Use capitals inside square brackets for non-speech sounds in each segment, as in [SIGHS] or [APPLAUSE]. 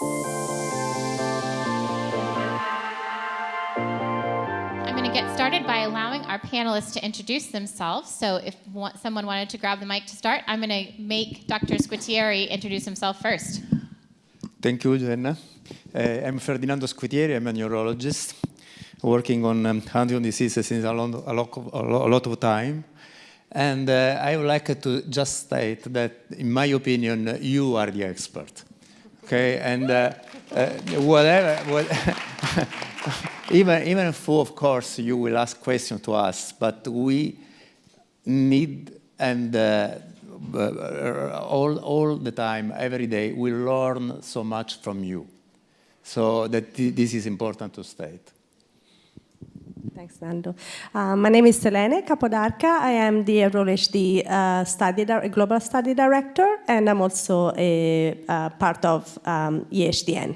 I'm going to get started by allowing our panelists to introduce themselves. So if someone wanted to grab the mic to start, I'm going to make Dr. Squitieri introduce himself first. Thank you, Jenna. Uh, I'm Ferdinando Squitieri. I'm a neurologist working on um, Huntington disease since a lot, a lot, of, a lot of time. And uh, I would like to just state that, in my opinion, you are the expert. Okay, and uh, uh, whatever, what [LAUGHS] even even if, of course, you will ask questions to us, but we need and uh, uh, all all the time, every day, we learn so much from you. So that this is important to state. Thanks, Nando. Uh, my name is Selene Capodarca. I am the EnrollHD uh, study global study director, and I'm also a, uh, part of um, EHDN.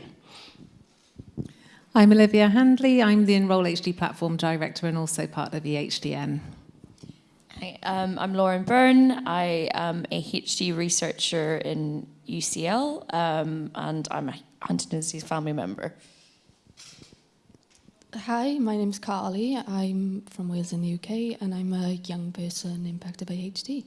I'm Olivia Handley. I'm the Enroll HD platform director and also part of EHDN. Hi, um, I'm Lauren Byrne. I am a HD researcher in UCL, um, and I'm a Huntington's disease family member. Hi, my name is Carly. I'm from Wales in the UK and I'm a young person impacted by HD.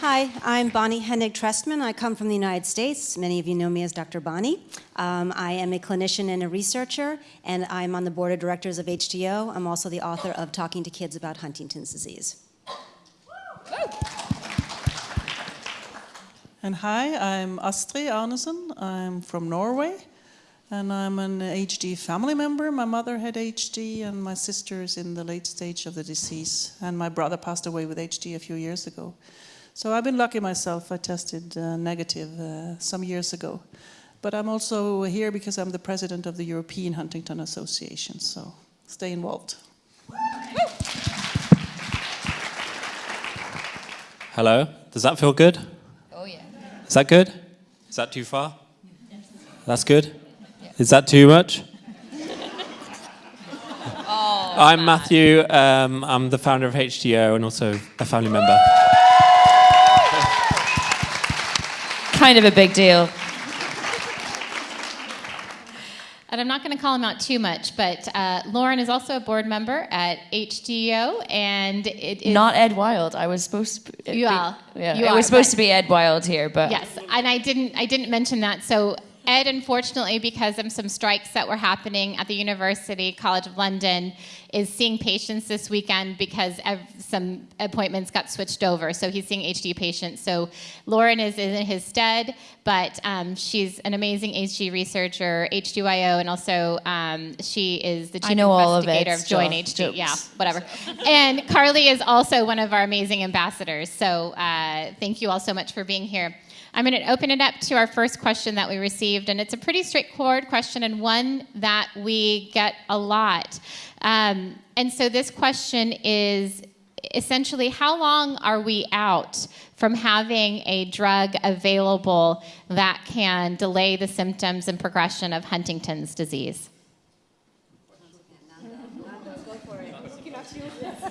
Hi, I'm Bonnie Hennig Trestman. I come from the United States. Many of you know me as Dr. Bonnie. Um, I am a clinician and a researcher, and I'm on the board of directors of HDYO. I'm also the author of Talking to Kids About Huntington's Disease. And hi, I'm Astrid Arnesen. I'm from Norway, and I'm an HD family member. My mother had HD, and my sister is in the late stage of the disease, and my brother passed away with HD a few years ago. So I've been lucky myself. I tested uh, negative uh, some years ago. But I'm also here because I'm the president of the European Huntington Association, so stay involved. Hello, does that feel good? Is that good? Is that too far? That's good? Is that too much? oh, I'm Matthew. Um, I'm the founder of HDYO and also a family member. kind of a big deal. And I'm not going to call him out too much, but uh, Lauren is also a board member at HDYO, and it is not Ed Wild. I was supposed to. Be, you are. Yeah, you it was supposed to be Ed Wild here, but yes, and I didn't. I didn't mention that. So Ed, unfortunately, because of some strikes that were happening at the University College of London, is seeing patients this weekend because some appointments got switched over. So he's seeing HD patients. So Lauren is in his stead, but um, she's an amazing HD researcher, H2IO, and also um, she is the chief investigator of, of Join HD. Jokes. Yeah, whatever. and Carly is also one of our amazing ambassadors. So uh, thank you all so much for being here. I'm going to open it up to our first question that we received, and it's a pretty straightforward question and one that we get a lot. Um, and so this question is essentially how long are we out from having a drug available that can delay the symptoms and progression of Huntington's disease?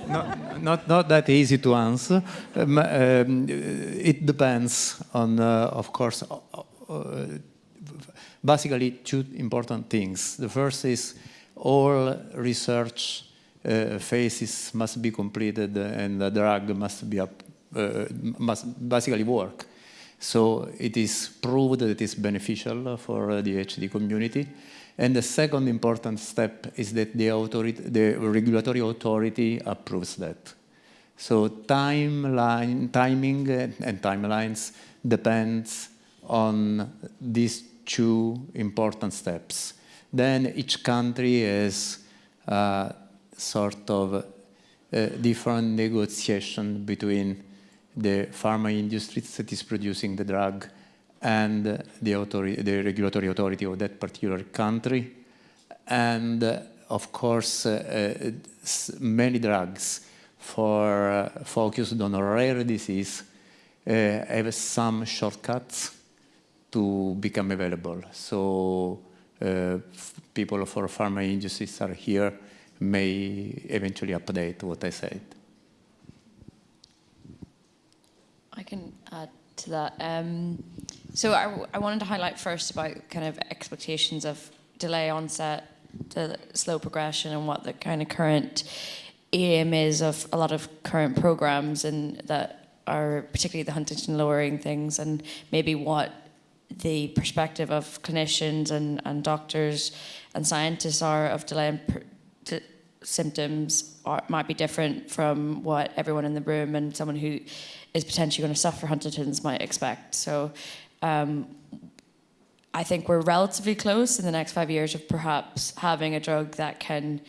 Not, not, that easy to answer. Um, um, it depends on, uh, of course, uh, basically two important things. The first is all research uh, phases must be completed and the drug must be up, uh, must basically work. So it is proved that it is beneficial for the HD community. And the second important step is that the, the regulatory authority approves that. So timeline, timing and timelines depends on these two important steps. Then each country has uh, sort of a different negotiation between the pharma industry that is producing the drug and the, the regulatory authority of that particular country. And uh, of course, uh, many drugs for uh, focused on rare disease uh, have some shortcuts to become available. So uh, people for pharma industries are here may eventually update what I said. I can add to that. Um, so I, I wanted to highlight first about kind of expectations of delay onset to slow progression and what the kind of current aim is of a lot of current programs and that are particularly the Huntington lowering things and maybe what the perspective of clinicians and, and doctors and scientists are of delay symptoms are, might be different from what everyone in the room and someone who is potentially going to suffer Huntington's might expect. So um, I think we're relatively close in the next five years of perhaps having a drug that can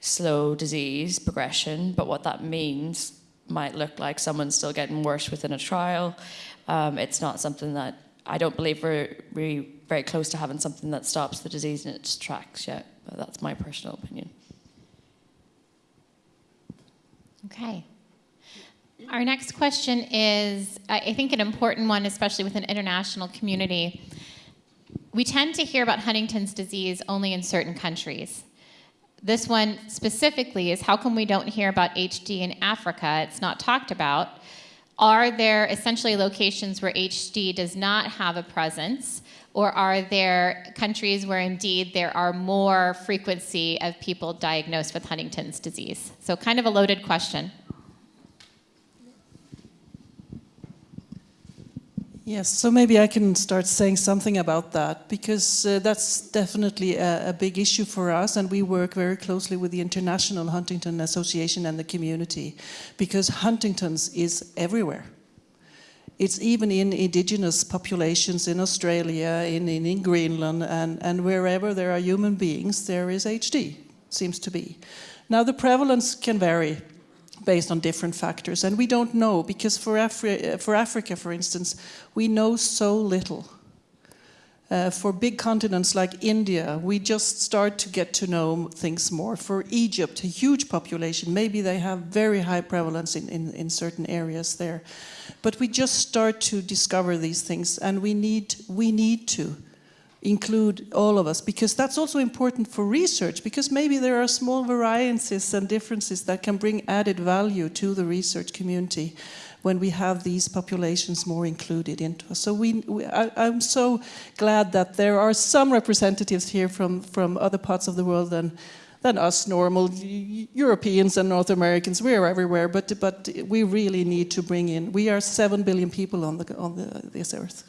slow disease progression, but what that means might look like someone's still getting worse within a trial. Um, it's not something that I don't believe we're really very close to having something that stops the disease in its tracks yet. But that's my personal opinion. Okay. Our next question is, I think, an important one, especially with an international community. We tend to hear about Huntington's disease only in certain countries. This one specifically is how come we don't hear about HD in Africa? It's not talked about. Are there essentially locations where HD does not have a presence? Or are there countries where indeed there are more frequency of people diagnosed with Huntington's disease? So, kind of a loaded question. Yes, so maybe I can start saying something about that because uh, that's definitely a, a, big issue for us, and we work very closely with the International Huntington Association and the community because Huntington's is everywhere. It's even in indigenous populations in Australia, in, in, in Greenland, and, and wherever there are human beings, there is HD, seems to be. Now, the prevalence can vary based on different factors. And we don't know, because for, Afri for Africa, for instance, we know so little. Uh, for big continents like India, we just start to get to know things more. For Egypt, a huge population, maybe they have very high prevalence in, in, in certain areas there. But we just start to discover these things, and we need, we need to include all of us because that's also important for research because maybe there are small variances and differences that can bring added value to the research community when we have these populations more included into us. So we, we I, am so glad that there are some representatives here from, from other parts of the world than, than us normal Europeans and North Americans. We are everywhere, but, but we really need to bring in, we are 7 billion people on, the, on the, this earth.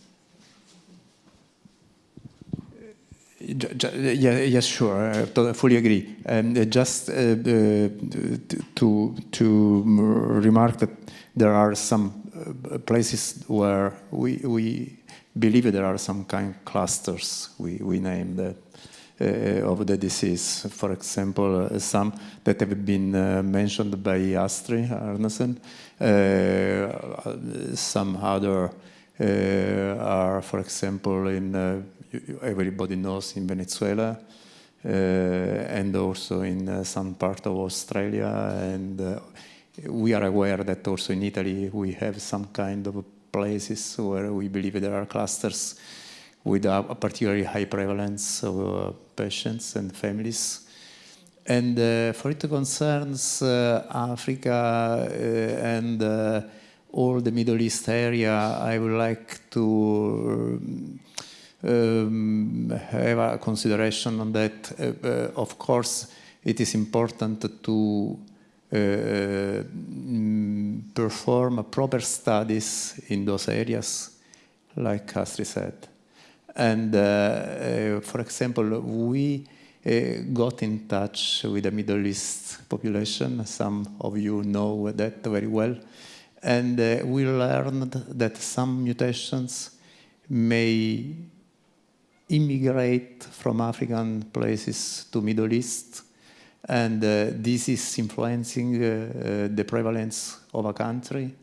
Yeah, yes, sure. I fully agree. And uh, just uh, uh, to to remark that there are some places where we we believe there are some kind of clusters we we name that. Uh, of the disease. For example, uh, some that have been uh, mentioned by Astrid Arnesen, some other are, for example, in everybody knows in Venezuela, uh, and also in uh, some part of Australia. And uh, we are aware that also in Italy we have some kind of places where we believe there are clusters with a, particularly high prevalence of patients and families. And uh, for it concerns uh, Africa uh, and all the Middle East area, I would like to um, have a consideration on that. Uh, uh, of course, it is important to uh, mm, perform proper studies in those areas, like Astrid said. And uh, uh, for example, we uh, got in touch with the Middle East population. Some of you know that very well. And we learned that some mutations may immigrate from African places to Middle East, and uh, this is influencing uh, uh, the prevalence of a country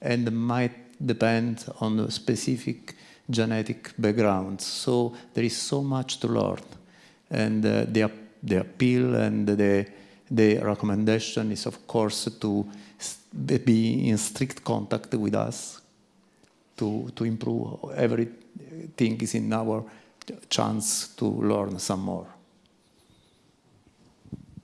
and might depend on specific genetic background. So there is so much to learn, and the, the appeal and the, the recommendation is, of course, to be in strict contact with us to, to improve everything is in our chance to learn some more.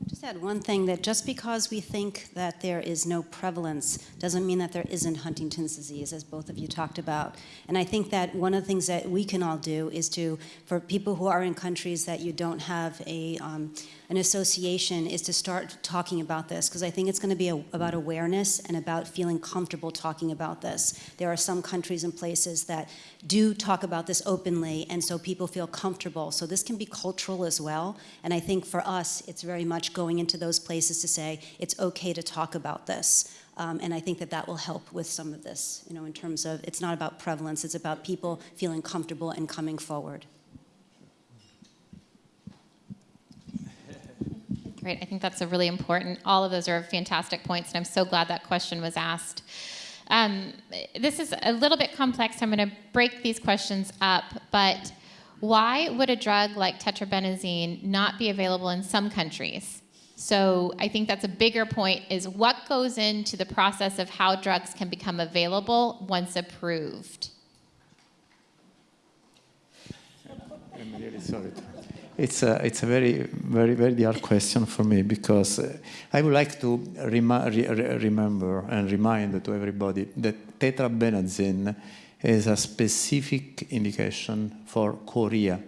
Just add one thing that just because we think that there is no prevalence doesn't mean that there isn't Huntington's disease, as both of you talked about. And I think that one of the things that we can all do is to, for people who are in countries that you don't have a, um, an association, is to start talking about this, because I think it's going to be a, about awareness and about feeling comfortable talking about this. There are some countries and places that do talk about this openly, and so people feel comfortable. So this can be cultural as well. And I think for us, it's very much going into those places to say it's okay to talk about this. Um, and I think that that will help with some of this, you know, in terms of it's not about prevalence, it's about people feeling comfortable and coming forward. Great. I think that's a really important. All of those are fantastic points, and I'm so glad that question was asked. Um, this is a little bit complex. I'm going to break these questions up, but why would a drug like tetrabenazine not be available in some countries? So I think that's a bigger point is what goes into the process of how drugs can become available once approved? I'm really sorry. It's a, it's a very, very, very hard question for me because uh, I would like to re remember and remind to everybody that tetrabenazine is a specific indication for chorea.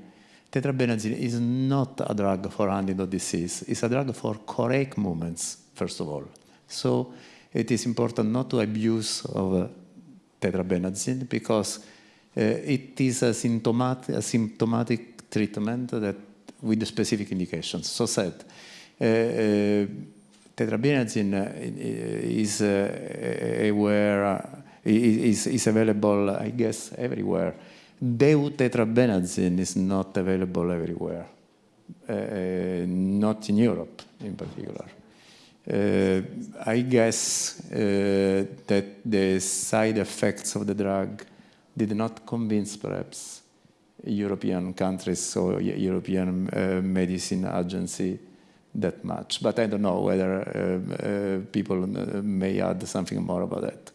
Tetrabenazine is not a drug for Huntington disease. It's a drug for choreic movements, first of all. So it is important not to abuse of uh, tetrabenazine because uh, it is a symptomatic, a symptomatic treatment that with specific indications. So said, uh, uh, tetrabenazine is aware, is, is available, I guess, everywhere. Deutetrabenazine is not available everywhere, uh, not in Europe in particular. Uh, I guess uh, that the side effects of the drug did not convince perhaps European countries or European uh, medicine agency that much. But I don't know whether uh, uh, people may add something more about that.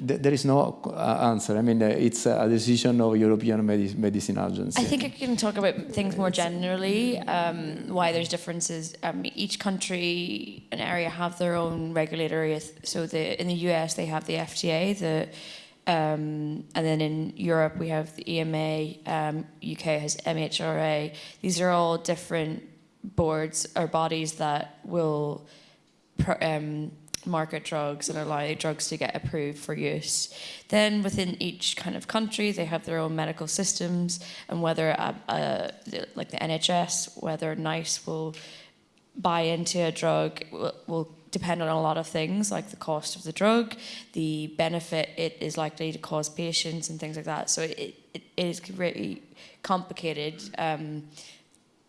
There is no answer. I mean, uh, it's a decision of European Medi Medicine Agency. I think I can talk about things more generally, um, why there's differences. Um, each country and area have their own regulatory. So the, in the US, they have the FDA, the, um, and then in Europe, we have the EMA, um, UK has MHRA. These are all different boards or bodies that will um, market drugs and allow drugs to get approved for use. Then within each kind of country, they have their own medical systems, and whether a, a, like the NHS, whether NICE will buy into a drug will, will depend on a lot of things like the cost of the drug, the benefit it is likely to cause patients, and things like that. So it, it, it is really complicated. Um,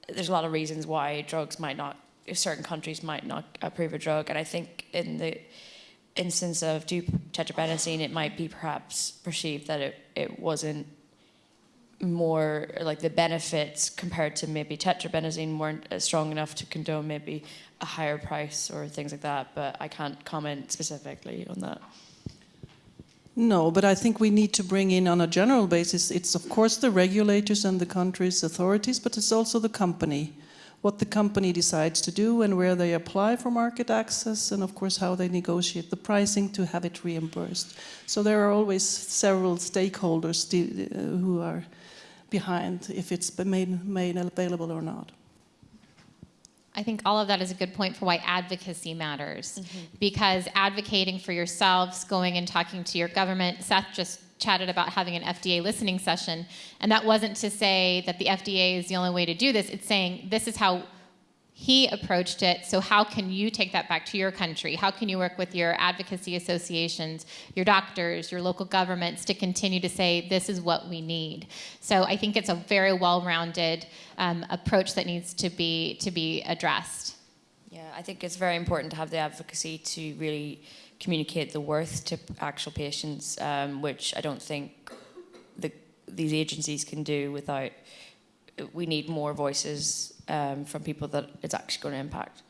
there's a lot of reasons why drugs might not certain countries might not approve a drug. And I think in the instance of tetrabenazine, it might be perhaps perceived that it, it wasn't more like the benefits compared to maybe tetrabenazine weren't strong enough to condone maybe a higher price or things like that. But I can't comment specifically on that. No, but I think we need to bring in on a general basis, it's of course the regulators and the country's authorities, but it's also the company what the company decides to do and where they apply for market access and of course how they negotiate the pricing to have it reimbursed. So there are always several stakeholders uh, who are behind if it's been made, made available or not. I think all of that is a good point for why advocacy matters. Mm -hmm. Because advocating for yourselves, going and talking to your government, Seth just chatted about having an FDA listening session. And that wasn't to say that the FDA is the only way to do this. It's saying this is how he approached it. So how can you take that back to your country? How can you work with your advocacy associations, your doctors, your local governments to continue to say this is what we need? So I think it's a very well-rounded um, approach that needs to be to be addressed. Yeah, I think it's very important to have the advocacy to really communicate the worth to actual patients, um, which I don't think the, these agencies can do without. We need more voices um, from people that it's actually going to impact.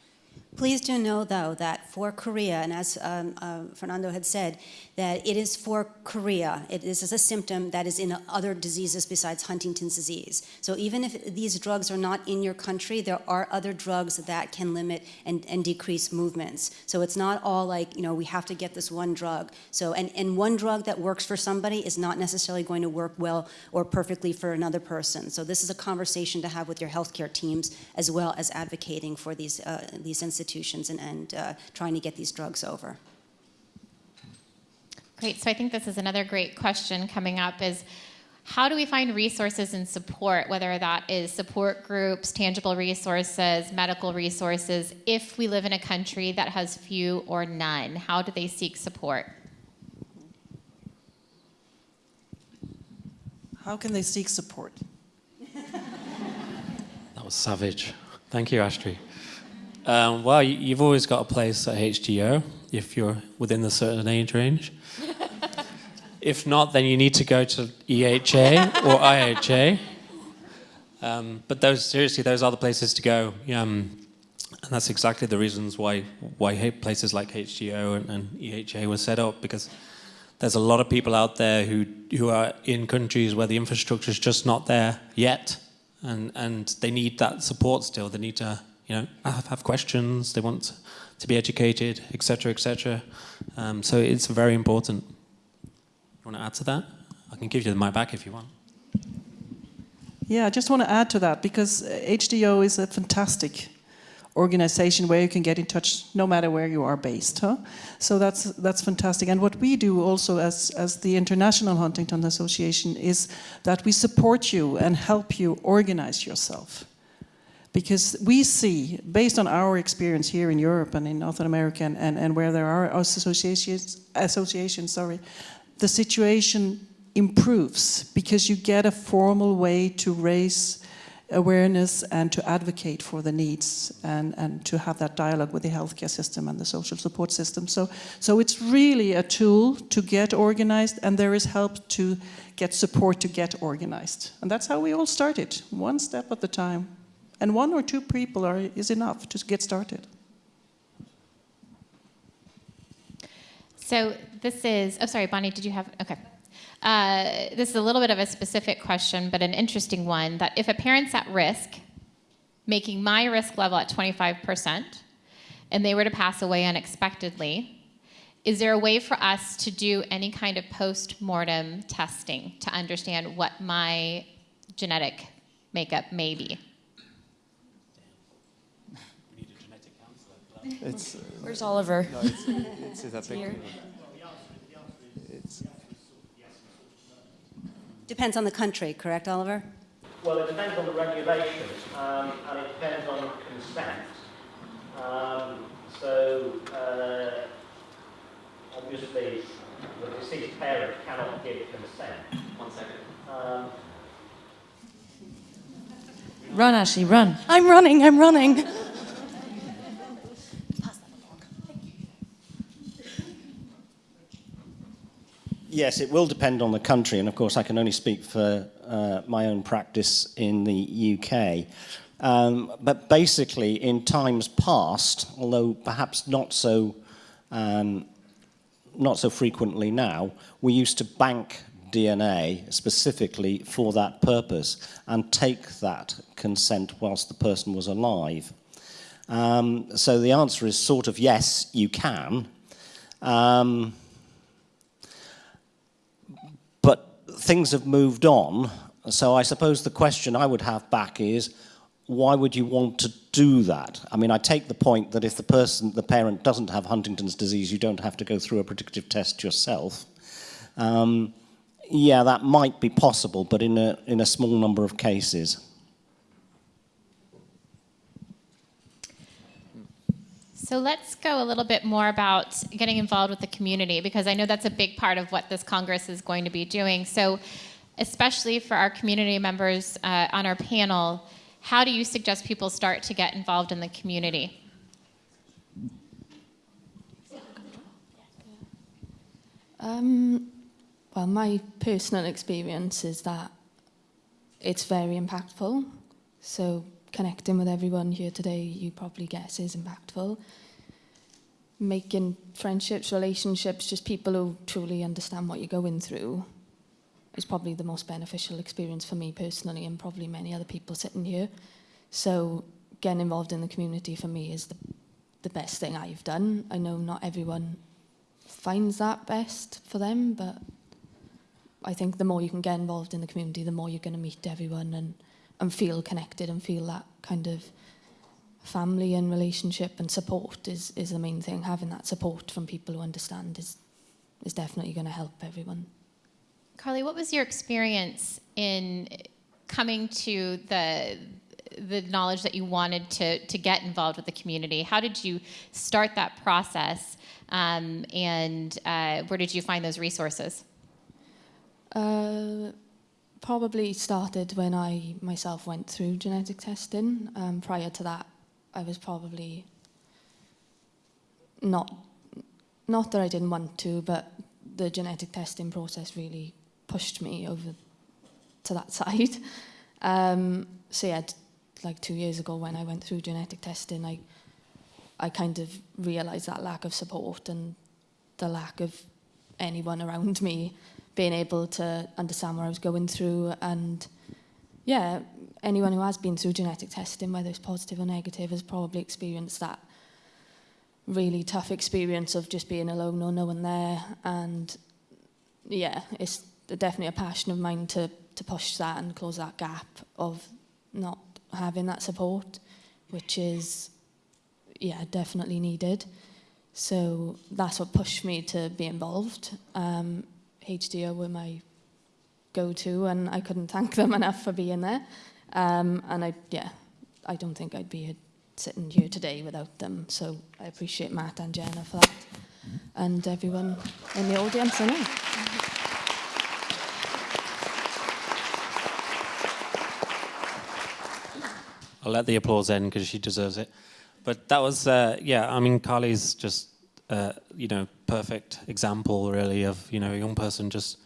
Please do know, though, that for chorea, and as um, uh, Fernando had said, that it is for chorea. This is is a symptom that is in other diseases besides Huntington's disease. So even if these drugs are not in your country, there are other drugs that can limit and, and decrease movements. So it's not all like, you know, we have to get this one drug. So, and, and one drug that works for somebody is not necessarily going to work well or perfectly for another person. So this is a conversation to have with your healthcare teams as well as advocating for these, uh, these institutions and, and uh, trying to get these drugs over. Great. So I think this is another great question coming up is how do we find resources and support, whether that is support groups, tangible resources, medical resources, if we live in a country that has few or none? How do they seek support? How can they seek support? [LAUGHS] That was savage. Thank you, Ashley. Um, well, you- you've always got a place at HDYO if you're within a certain age range. [LAUGHS] if not, then you need to go to EHA or [LAUGHS] IHA. Um, but those, seriously, those are the places to go. Um, and that's exactly the reasons why, why places like HDYO and, and EHA were set up because there's a lot of people out there who, who are in countries where the infrastructure is just not there yet. And, and they need that support still. They need to, you know, have, have questions. They want to be educated, etc., etc. Um, so it's very important. You want to add to that? I can give you the mic back if you want. Yeah, I just want to add to that because uh, HDYO is a fantastic organization where you can get in touch no matter where you are based. Huh? So that's that's fantastic. And what we do also as as the International Huntington Association is that we support you and help you organize yourself. Because we see, based on our experience here in Europe and in North America and, and, and where there are associations, associations, sorry, the situation improves because you get a formal way to raise awareness and to advocate for the needs and, and to have that dialogue with the healthcare system and the social support system. So, so it's really a tool to get organized and there is help to get support to get organized. And that's how we all started, one step at a time. And one or two people are, is enough to get started. So this is, oh, sorry, Bonnie, did you have, okay. Uh, this is a little bit of a specific question, but an interesting one that if a parent's at risk, making my risk level at 25%, and they were to pass away unexpectedly, is there a way for us to do any kind of post mortem testing to understand what my genetic makeup may be? It's, uh, Where's Oliver? no, it's, it's, it's a Here. technical- It's, Depends on the country, correct, Oliver? Well, it depends on the regulations um, and it depends on consent. Um, so, uh, obviously, the deceased parent cannot give consent. One second. Um, Run, Ashley, run. I'm running, I'm running. Yes, it will depend on the country, and of course, I can only speak for uh, my own practice in the UK. Um, but basically, in times past, although perhaps not so um, not so frequently now, we used to bank DNA specifically for that purpose and take that consent whilst the person was alive. Um, so the answer is sort of yes, you can. Um, but things have moved on. So I suppose the question I would have back is, why would you want to do that? I mean, I take the point that if the person, the parent doesn't have Huntington's disease, you don't have to go through a predictive test yourself. Um, yeah, that might be possible, but in a, in a small number of cases. So let's go a little bit more about getting involved with the community because I know that's a big part of what this Congress is going to be doing. So, especially for our community members uh, on our panel, how do you suggest people start to get involved in the community? Um, well, my personal experience is that it's very impactful. So connecting with everyone here today, you probably guess is impactful. Making friendships, relationships, just people who truly understand what you're going through is probably the most beneficial experience for me personally and probably many other people sitting here. So getting involved in the community for me is the, the best thing I've done. I know not everyone finds that best for them, but I think the more you can get involved in the community, the more you're going to meet everyone and and feel connected and feel that kind of family and relationship and support is, is the main thing. Having that support from people who understand is, is definitely going to help everyone. Carly, what was your experience in coming to the the knowledge that you wanted to to get involved with the community? How did you start that process, um, and uh, where did you find those resources? Uh, probably started when I myself went through genetic testing. Um, prior to that, I was probably not not that I didn't want to, but the genetic testing process really pushed me over to that [LAUGHS] side. Um, so yeah, like two years ago when I went through genetic testing, I I kind of realised that lack of support and the lack of anyone around me being able to understand what I was going through and yeah, anyone who has been through genetic testing, whether it's positive or negative, has probably experienced that really tough experience of just being alone or no one there. And yeah, it's definitely a passion of mine to, to push that and close that gap of not having that support, which is, yeah, definitely needed. So that's what pushed me to be involved. Um, HDYO were my go-to, and I couldn't [LAUGHS] thank them enough for being there. Um, and I, yeah, I don't think I'd be sitting here today without them. So I appreciate Matt and Jenna for that, and everyone in the audience. Know. I'll let the applause end because she deserves it. But that was, uh, yeah, I mean, Carly's just, you know, perfect example, really, of, you know, a young person just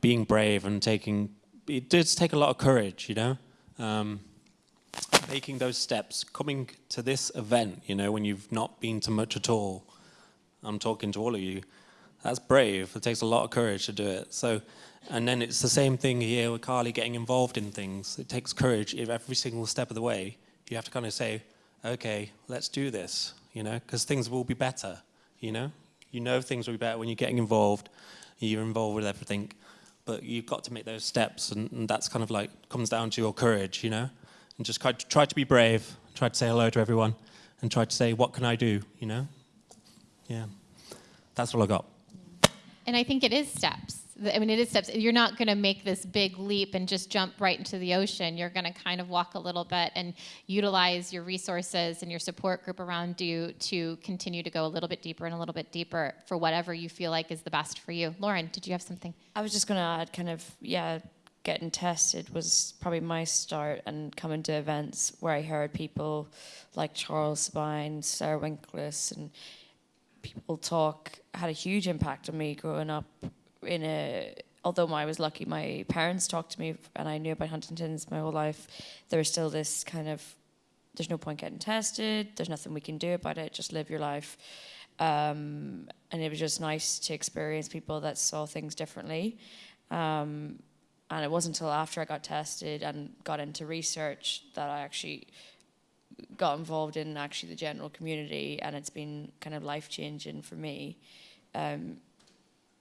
being brave and taking, it does take a lot of courage, you know, um, making those steps, coming to this event, you know, when you've not been to much at all. I'm talking to all of you. That's brave. It takes a lot of courage to do it. So, and then it's the same thing here with Carly getting involved in things. It takes courage every single step of the way. You have to kind of say, okay, let's do this, you know, because things will be better, you know. You know things will be better when you're getting involved. You're involved with everything, but you've got to make those steps, and, and that's kind of like comes down to your courage, you know, and just try to, try to be brave, try to say hello to everyone, and try to say, what can I do, you know. Yeah, that's all I got. And I think it is steps. I mean, it is steps. You're not going to make this big leap and just jump right into the ocean. You're going to kind of walk a little bit and utilize your resources and your support group around you to continue to go a little bit deeper and a little bit deeper for whatever you feel like is the best for you. Lauren, did you have something? I was just going to add, kind of, yeah, getting tested was probably my start and coming to events where I heard people like Charles Sabine, Sarah Winckless, and people talk had a huge impact on me growing up in a although I was lucky my parents talked to me and I knew about Huntington's my whole life. There was still this kind of there's no point getting tested. There's nothing we can do about it. Just live your life. Um, and it was just nice to experience people that saw things differently. Um, and it wasn't until after I got tested and got into research that I actually got involved in actually the general community and it's been kind of life changing for me. Um,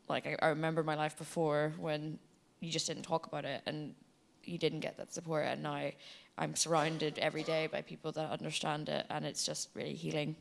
like I, I remember my life before when you just didn't talk about it and you didn't get that support and now I'm surrounded every day by people that understand it and it's just really healing.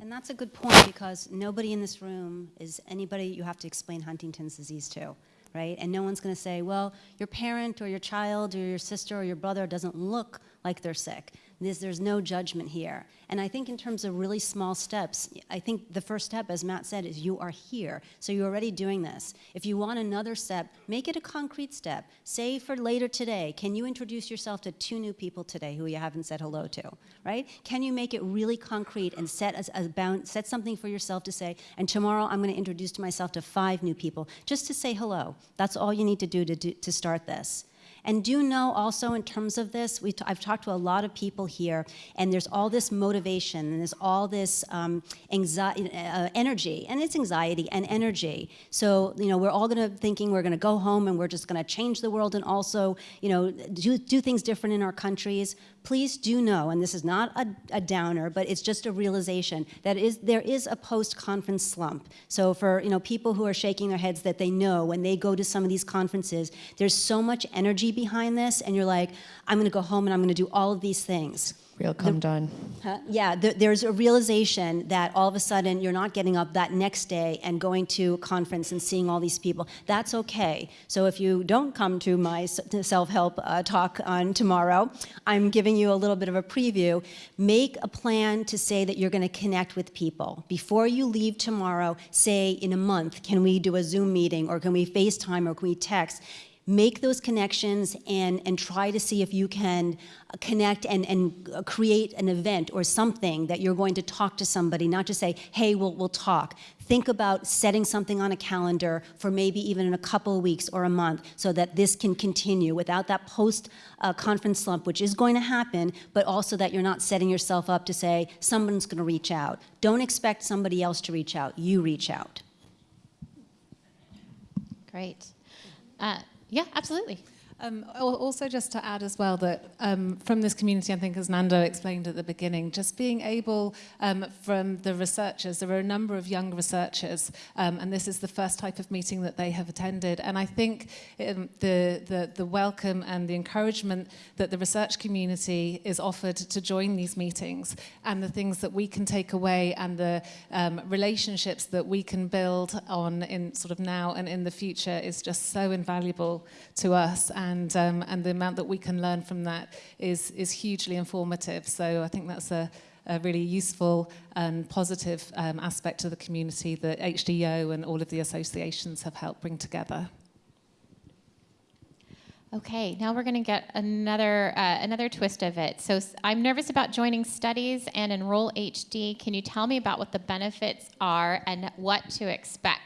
And that's a good point because nobody in this room is anybody you have to explain Huntington's disease to, right? And no one's going to say, well, your parent or your child or your sister or your brother doesn't look like they're sick. There's, there's no judgment here. And I think in terms of really small steps, I think the first step, as Matt said, is you are here. So you're already doing this. If you want another step, make it a concrete step. Say for later today, can you introduce yourself to two new people today who you haven't said hello to, right? Can you make it really concrete and set, a, a bound, set something for yourself to say, and tomorrow I'm going to introduce myself to five new people just to say hello. That's all you need to do to, do, to start this. And do know also in terms of this, we t- I've talked to a lot of people here, and there's all this motivation and there's all this um, anxiety, uh, energy, and it's anxiety and energy. So you know, we're all going to thinking we're going to go home and we're just going to change the world and also you know do, do things different in our countries. Please do know, and this is not a, a downer, but it's just a realization that is there is a post-conference slump. So for you know people who are shaking their heads that they know when they go to some of these conferences, there's so much energy behind this, and you're like, I'm going to go home and I'm going to do all of these things. Real come down. Huh? Yeah, th- there's a realization that all of a sudden you're not getting up that next day and going to a conference and seeing all these people. That's okay. So if you don't come to my self help uh, talk on tomorrow, I'm giving you a little bit of a preview. Make a plan to say that you're going to connect with people. Before you leave tomorrow, say in a month, can we do a Zoom meeting or can we FaceTime or can we text? Make those connections and, and try to see if you can connect and, and create an event or something that you're going to talk to somebody, not just say, hey, we'll, we'll talk. Think about setting something on a calendar for maybe even in a couple weeks or a month so that this can continue without that post uh, conference slump, which is going to happen, but also that you're not setting yourself up to say, someone's going to reach out. Don't expect somebody else to reach out. You reach out. Great. Uh, yeah, absolutely. Um, also, just to add as well that um, from this community, I think as Nando explained at the beginning, just being able um, from the researchers, there are a number of young researchers, um, and this is the first type of meeting that they have attended. And I think um, the, the, the welcome and the encouragement that the research community is offered to join these meetings and the things that we can take away and the um, relationships that we can build on in sort of now and in the future is just so invaluable to us. And and um, and the amount that we can learn from that is is hugely informative. So I think that's a a really useful and positive um, aspect to the community that HDYO and all of the associations have helped bring together. Okay, now we're going to get another uh, another twist of it. So I'm nervous about joining studies and enroll HD. Can you tell me about what the benefits are and what to expect?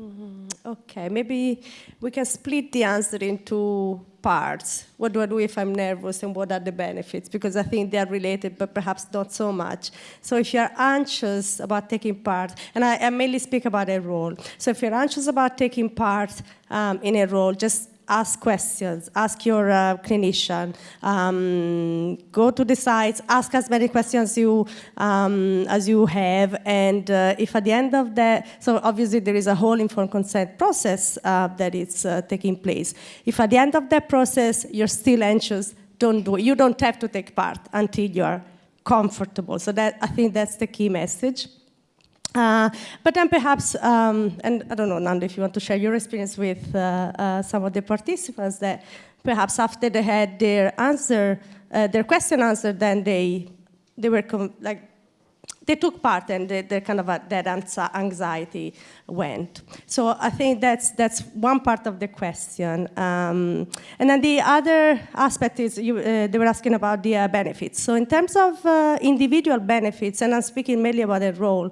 Mm-hmm. Okay, maybe we can split the answer into parts. What do I do if I'm nervous and what are the benefits? Because I think they are related, but perhaps not so much. So if you're anxious about taking part, and I, I mainly speak about Enroll. So if you're anxious about taking part um, in Enroll, just ask questions, ask your uh, clinician, um, go to the sites, ask as many questions you, um, as you have, and uh, if at the end of that, so obviously there is a whole informed consent process uh, that is uh, taking place. If at the end of that process you're still anxious, don't do it. You don't have to take part until you're comfortable. So that I think that's the key message. Uh, but then perhaps, um, and I don't know, Nando, if you want to share your experience with uh, uh, some of the participants, that perhaps after they had their answer, uh, their question answered, then they they were like they took part and the, the kind of a, that anxiety went. So I think that's that's one part of the question. Um, and then the other aspect is you, uh, they were asking about the uh, benefits. So in terms of uh, individual benefits, and I'm speaking mainly about Enroll.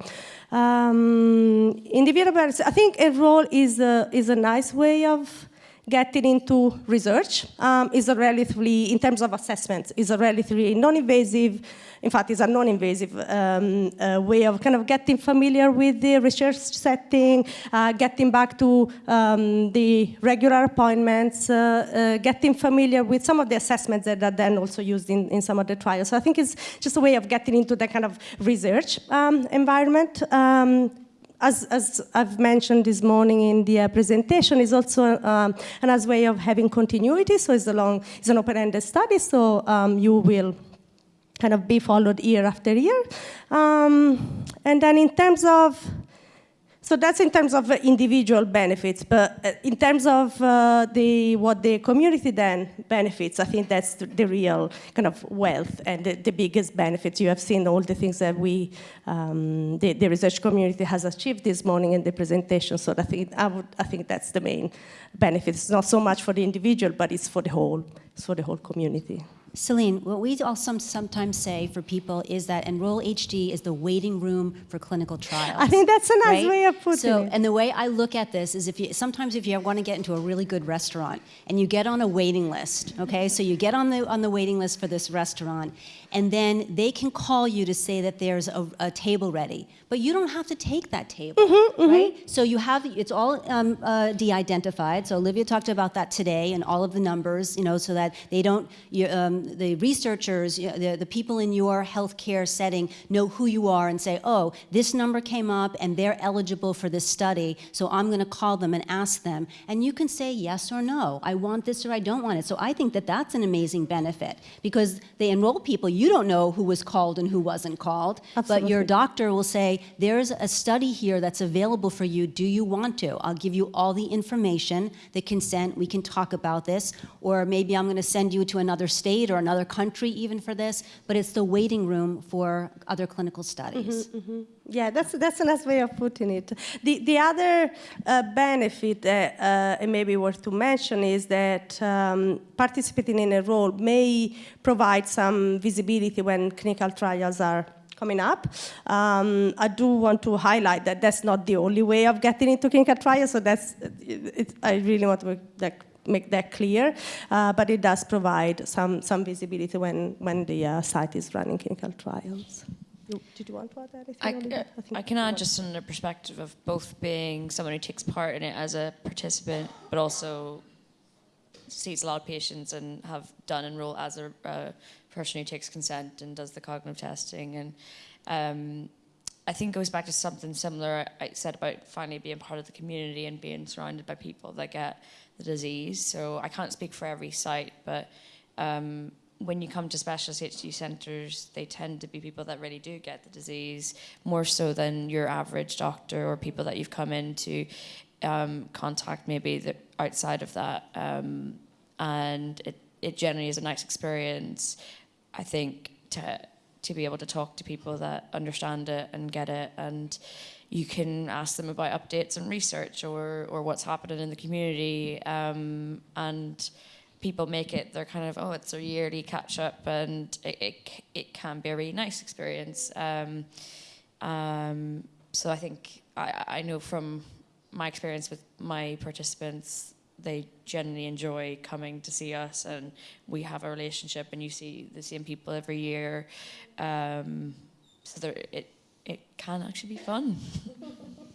Um, individual benefits, I think Enroll is a, is a nice way of getting into research um, is a relatively, in terms of assessment, is a relatively non-invasive, in fact, is a non-invasive um, uh, way of kind of getting familiar with the research setting, uh, getting back to um, the regular appointments, uh, uh getting familiar with some of the assessments that are then also used in, in some of the trials. So I think it's just a way of getting into that kind of research um, environment. As, as, I've mentioned this morning in the uh, presentation, is also um, another way of having continuity. So it's a long, it's an open-ended study. So um, you will kind of be followed year after year. Um, and then in terms of so that's in terms of uh, individual benefits, but uh, in terms of uh, the, what the community then benefits, I think that's the, real kind of wealth and the, the, biggest benefits. You have seen all the things that we, um, the, the, research community has achieved this morning in the presentation. So I think, I, would, I think that's the main benefit. It's not so much for the individual, but it's for the whole, it's for the whole community. Celine, what we also sometimes say for people is that Enroll HD is the waiting room for clinical trials. I think that's a nice right? way of putting so, it. And the way I look at this is if you sometimes if you want to get into a really good restaurant and you get on a waiting list, okay? so you get on the on the waiting list for this restaurant and then they can call you to say that there's a, a table ready, but you don't have to take that table, Mm-hmm, right? So you have it's all um, uh, de-identified. So Olivia talked about that today and all of the numbers, you know, so that they don't you, um, the researchers, you know, the, the people in your healthcare setting know who you are and say, oh, this number came up and they're eligible for this study, so I'm going to call them and ask them, and you can say yes or no. I want this or I don't want it. So I think that that's an amazing benefit because they enroll people. You don't know who was called and who wasn't called, but your doctor will say, there's a study here that's available for you. Do you want to? I'll give you all the information, the consent. We can talk about this. Or maybe I'm going to send you to another state or another country even for this. But it's the waiting room for other clinical studies. Mm-hmm, mm-hmm. Yeah, that's, that's a nice way of putting it. The, the other uh, benefit that uh, it may be worth to mention is that um, participating in Enroll may provide some visibility when clinical trials are coming up. Um, I do want to highlight that that's not the only way of getting into clinical trials, so that's, it, it, I really want to make that, make that clear, uh, but it does provide some, some visibility when, when the uh, site is running clinical trials. You- Did you want to add anything? I, uh, think I can add just from the perspective of both being someone who takes part in it as a participant, but also sees a lot of patients and have done Enroll as a uh, person who takes consent and does the cognitive testing. And um, I think it goes back to something similar I said about finally being part of the community and being surrounded by people that get the disease. So I can't speak for every site, but um, when you come to specialist HD centres, they tend to be people that really do get the disease more so than your average doctor or people that you've come into um, contact maybe that outside of that. Um, and it, it generally is a nice experience, I think, to to be able to talk to people that understand it and get it and you can ask them about updates and research or, or what's happening in the community um, and people make it they're kind of oh it's a yearly catch up and it, it, it can be a really nice experience. Um, um, so I think I, I know from my experience with my participants they generally enjoy coming to see us and we have a relationship and you see the same people every year. Um, so there, it, it can actually be fun [LAUGHS]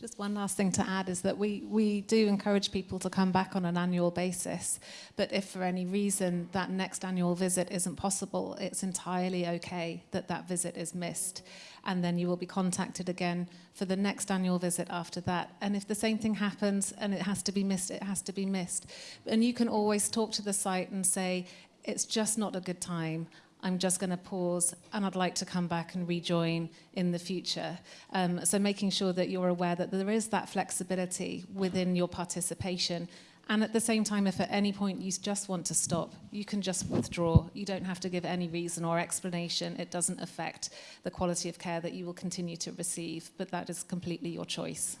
Just one last thing to add is that we, we do encourage people to come back on an annual basis. But if for any reason that next annual visit isn't possible, it's entirely okay that that visit is missed. And then you will be contacted again for the next annual visit after that. And if the same thing happens and it has to be missed, it has to be missed. And you can always talk to the site and say, it's just not a good time. I'm just going to pause and I'd like to come back and rejoin in the future. Um, so making sure that you're aware that there is that flexibility within your participation. And at the same time, if at any point you just want to stop, you can just withdraw. You don't have to give any reason or explanation. It doesn't affect the quality of care that you will continue to receive, but that is completely your choice.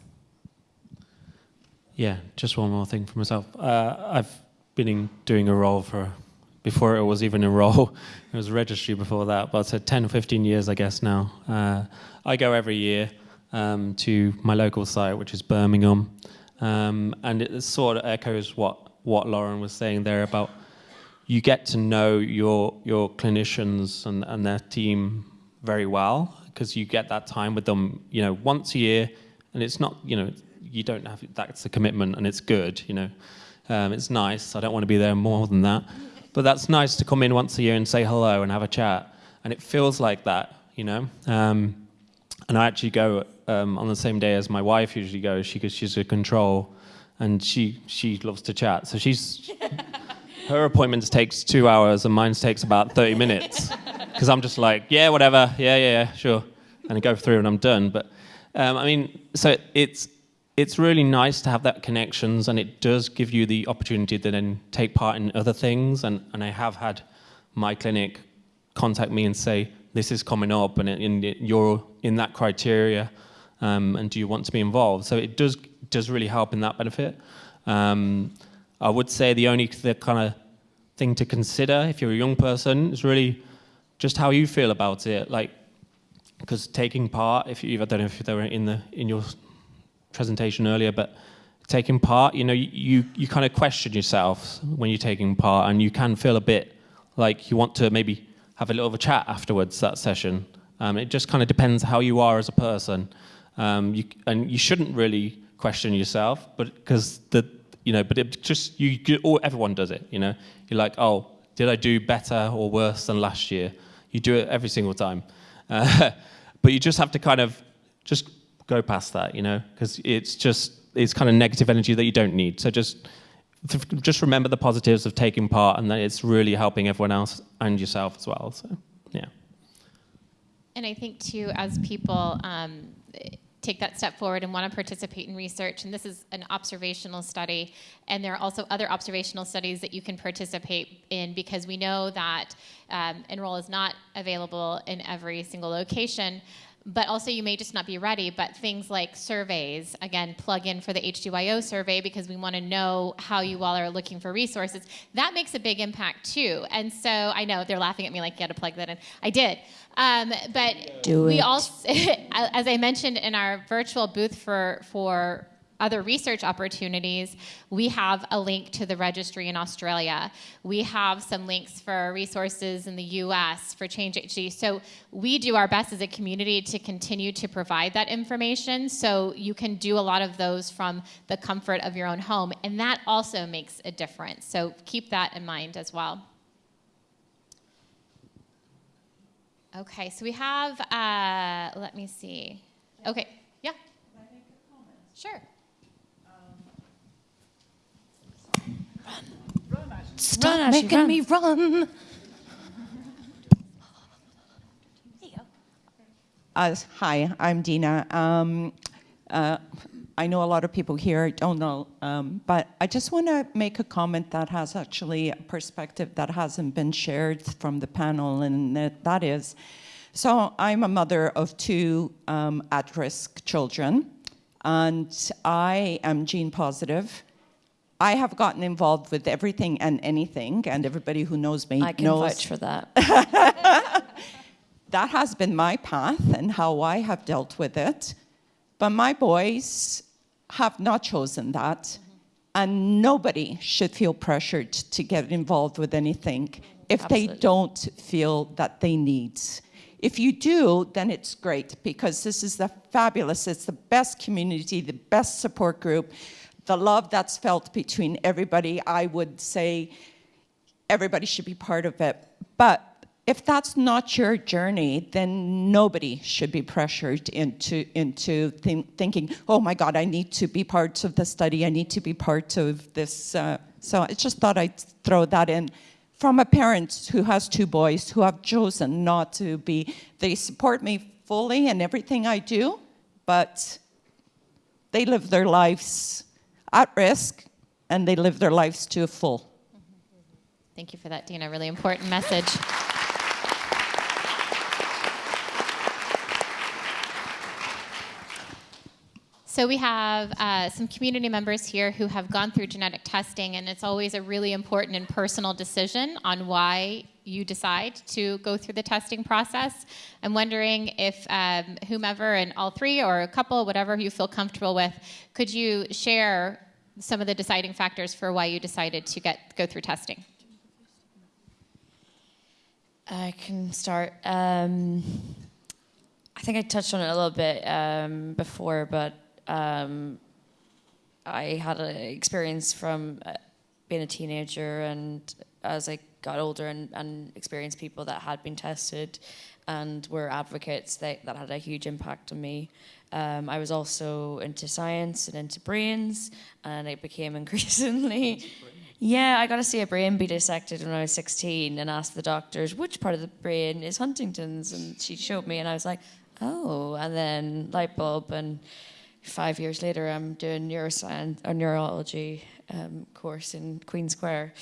Yeah, just one more thing for myself. Uh, I've been in, doing Enroll for, before it was even Enroll, [LAUGHS] it was registry before that, but it's 10 or 15 years, I guess, now. Uh, I go every year um, to my local site, which is Birmingham, um, and it sort of echoes what, what Lauren was saying there about you get to know your, your clinicians and, and their team very well because you get that time with them, you know, once a year, and it's not, you know, you don't have that's a commitment and it's good, you know. Um, it's nice. I don't want to be there more than that, but that's nice to come in once a year and say hello and have a chat, and it feels like that, you know. Um, and I actually go um, on the same day as my wife usually goes. She because she's a control, and she she loves to chat. So she's [LAUGHS] her appointments takes two hours and mine takes about 30 minutes [LAUGHS] because I'm just like, yeah, whatever, yeah, yeah, yeah, sure, and I go through and I'm done. But um, I mean, so it's it's really nice to have that connections, and it does give you the opportunity to then take part in other things. And, and I have had my clinic contact me and say, this is coming up, and, it, and it, you're in that criteria, um, and do you want to be involved? So it does does really help in that benefit. Um, I would say the only the kind of thing to consider if you're a young person is really just how you feel about it. Like, because taking part, if you, I don't know if they were in the in your presentation earlier, but taking part, you know, you you kind of question yourself when you're taking part, and you can feel a bit like you want to maybe have a little of a chat afterwards that session. Um, it just kind of depends how you are as a person, um, you, and you shouldn't really question yourself, but because the you know, but it just you, you everyone does it, you know. You're like, oh, did I do better or worse than last year? You do it every single time, uh, [LAUGHS] but you just have to kind of just go past that, you know, because it's just it's kind of negative energy that you don't need. So just just remember the positives of taking part, and that it's really helping everyone else and yourself as well. So yeah. And I think too, as people. Um, take that step forward and want to participate in research. And this is an observational study. And there are also other observational studies that you can participate in because we know that um, Enroll is not available in every single location. But also, you may just not be ready. But things like surveys, again, plug in for the HDYO survey because we want to know how you all are looking for resources. That makes a big impact too. And so I know they're laughing at me like, you got to plug that in. I did. Um, but Do we it. also, [LAUGHS] as I mentioned in our virtual booth for for other research opportunities, we have a link to the registry in Australia. We have some links for resources in the US for Change HD. So we do our best as a community to continue to provide that information. So you can do a lot of those from the comfort of your own home. And that also makes a difference. So keep that in mind as well. Okay, so we have, uh, let me see. Okay, yeah. Sure. Stop making me run. Uh, hi, I'm Dina. Um, uh, I know a lot of people here don't know, um, but I just want to make a comment that has actually a perspective that hasn't been shared from the panel, and that, that is, so I'm a mother of two um, at-risk children, and I am gene positive. I have gotten involved with everything and anything, and everybody who knows me I can knows vouch for that. [LAUGHS] that has been my path and how I have dealt with it. But my boys have not chosen that. And nobody should feel pressured to get involved with anything if they don't feel that they need. If you do, then it's great because this is the fabulous, it's the best community, the best support group, the love that's felt between everybody. I would say everybody should be part of it. But if that's not your journey, then nobody should be pressured into, into think, thinking, oh my God, I need to be part of the study, I need to be part of this. Uh, so I just thought I'd throw that in. From a parent who has two boys who have chosen not to be, they support me fully in everything I do, but they live their lives at risk and they live their lives to a full. Thank you for that, Dina. Really important message. So we have uh, some community members here who have gone through genetic testing, and it's always a really important and personal decision on why you decide to go through the testing process. I'm wondering if um, whomever, and all three or a couple, whatever you feel comfortable with, could you share some of the deciding factors for why you decided to get go through testing? I can start. Um, I think I touched on it a little bit um, before, but um, I had an experience from uh, being a teenager and as I got older and, and experienced people that had been tested and were advocates that, that had a huge impact on me. Um, I was also into science and into brains, and it became [LAUGHS] increasingly. Yeah, I got to see a brain be dissected when I was 16 and asked the doctors which part of the brain is Huntington's, and she showed me, and I was like, oh, and then light bulb, and five years later, I'm doing neuroscience or neurology um, course in Queen Square,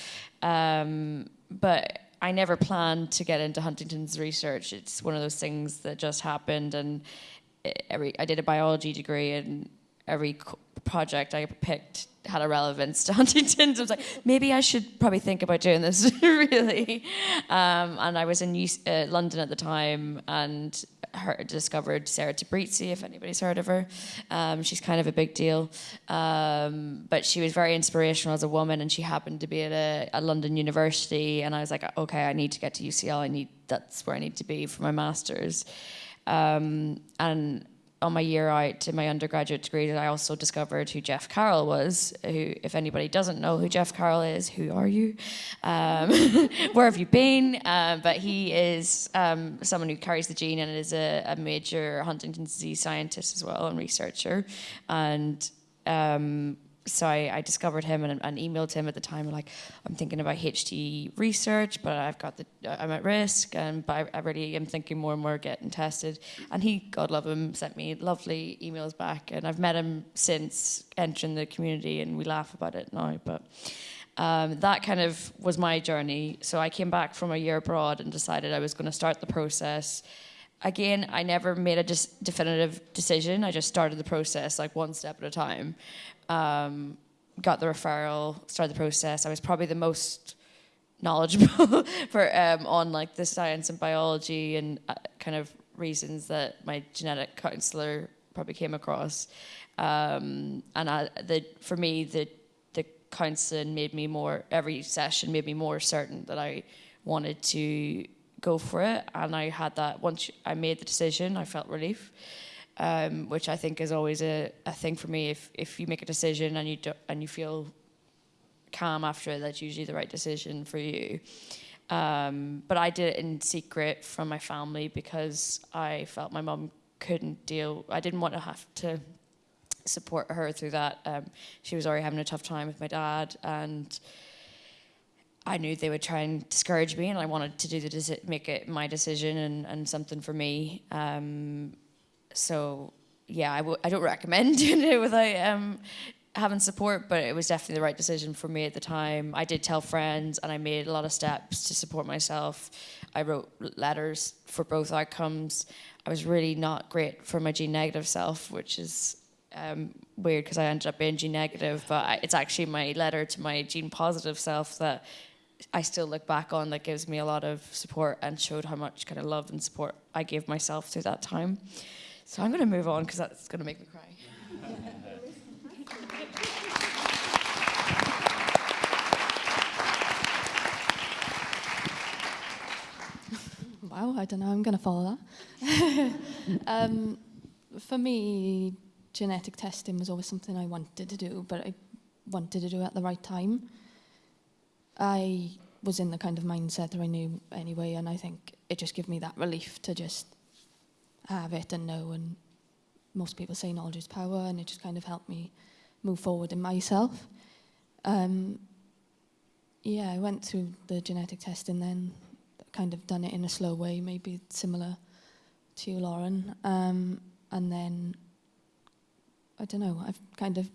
um, but I never planned to get into Huntington's research. It's one of those things that just happened, and every I did a biology degree, and every project I picked had a relevance [LAUGHS] to Huntington. So I was like, maybe I should probably think about doing this, [LAUGHS] really. Um, and I was in uh, London at the time and heard, discovered Sarah Tabrizi, if anybody's heard of her. Um, she's kind of a big deal. Um, but she was very inspirational as a woman and she happened to be at a, a London university. And I was like, okay, I need to get to UCL. I need, that's where I need to be for my master's. Um, and on my year out to my undergraduate degree, that I also discovered who Jeff Carroll was. Who, if anybody doesn't know who Jeff Carroll is, who are you? Um, [LAUGHS] where have you been? Um, but he is um, someone who carries the gene and is a, a, major Huntington's disease scientist as well and researcher. And um, so I, I, discovered him and, and, emailed him at the time like I'm thinking about HD research but I've got the I'm at risk and but I, I really am thinking more and more getting tested. And he God love him sent me lovely emails back and I've met him since entering the community and we laugh about it now but um, that kind of was my journey. So I came back from a year abroad and decided I was going to start the process. Again, I never made a just definitive decision. I just started the process like one step at a time um, got the referral, started the process. I was probably the most knowledgeable [LAUGHS] for um, on like the science and biology and uh, kind of reasons that my genetic counselor probably came across. Um, and I, the, for me, the the counseling made me more. Every session made me more certain that I wanted to go for it. And I had that once I made the decision, I felt relief um, which I think is always a, a thing for me. If if you make a decision and you do, and you feel calm after it, that's usually the right decision for you. Um, but I did it in secret from my family because I felt my mom couldn't deal. I didn't want to have to support her through that. Um, she was already having a tough time with my dad, and I knew they would try and discourage me, and I wanted to do the make it my decision and, and something for me. Um, so yeah, I w- I don't recommend [LAUGHS] doing it without um, having support, but it was definitely the right decision for me at the time. I did tell friends, and I made a lot of steps to support myself. I wrote letters for both outcomes. I was really not great for my gene negative self, which is um, weird because I ended up being gene negative, but I, it's actually my letter to my gene positive self that I still look back on that gives me a lot of support and showed how much kind of love and support I gave myself through that time. So I'm going to move on because that's going to make me cry. [LAUGHS] wow, I don't know, I'm going to follow that. [LAUGHS] um, for me, genetic testing was always something I wanted to do, but I wanted to do it at the right time. I was in the kind of mindset that I knew anyway, and I think it just gave me that relief to just have it and know. And most people say knowledge is power, and it just kind of helped me move forward in myself. Um, yeah, I went through the genetic test and then kind of done it in a slow way, maybe similar to you, Lauren. Um, and then, I don't know, I've kind of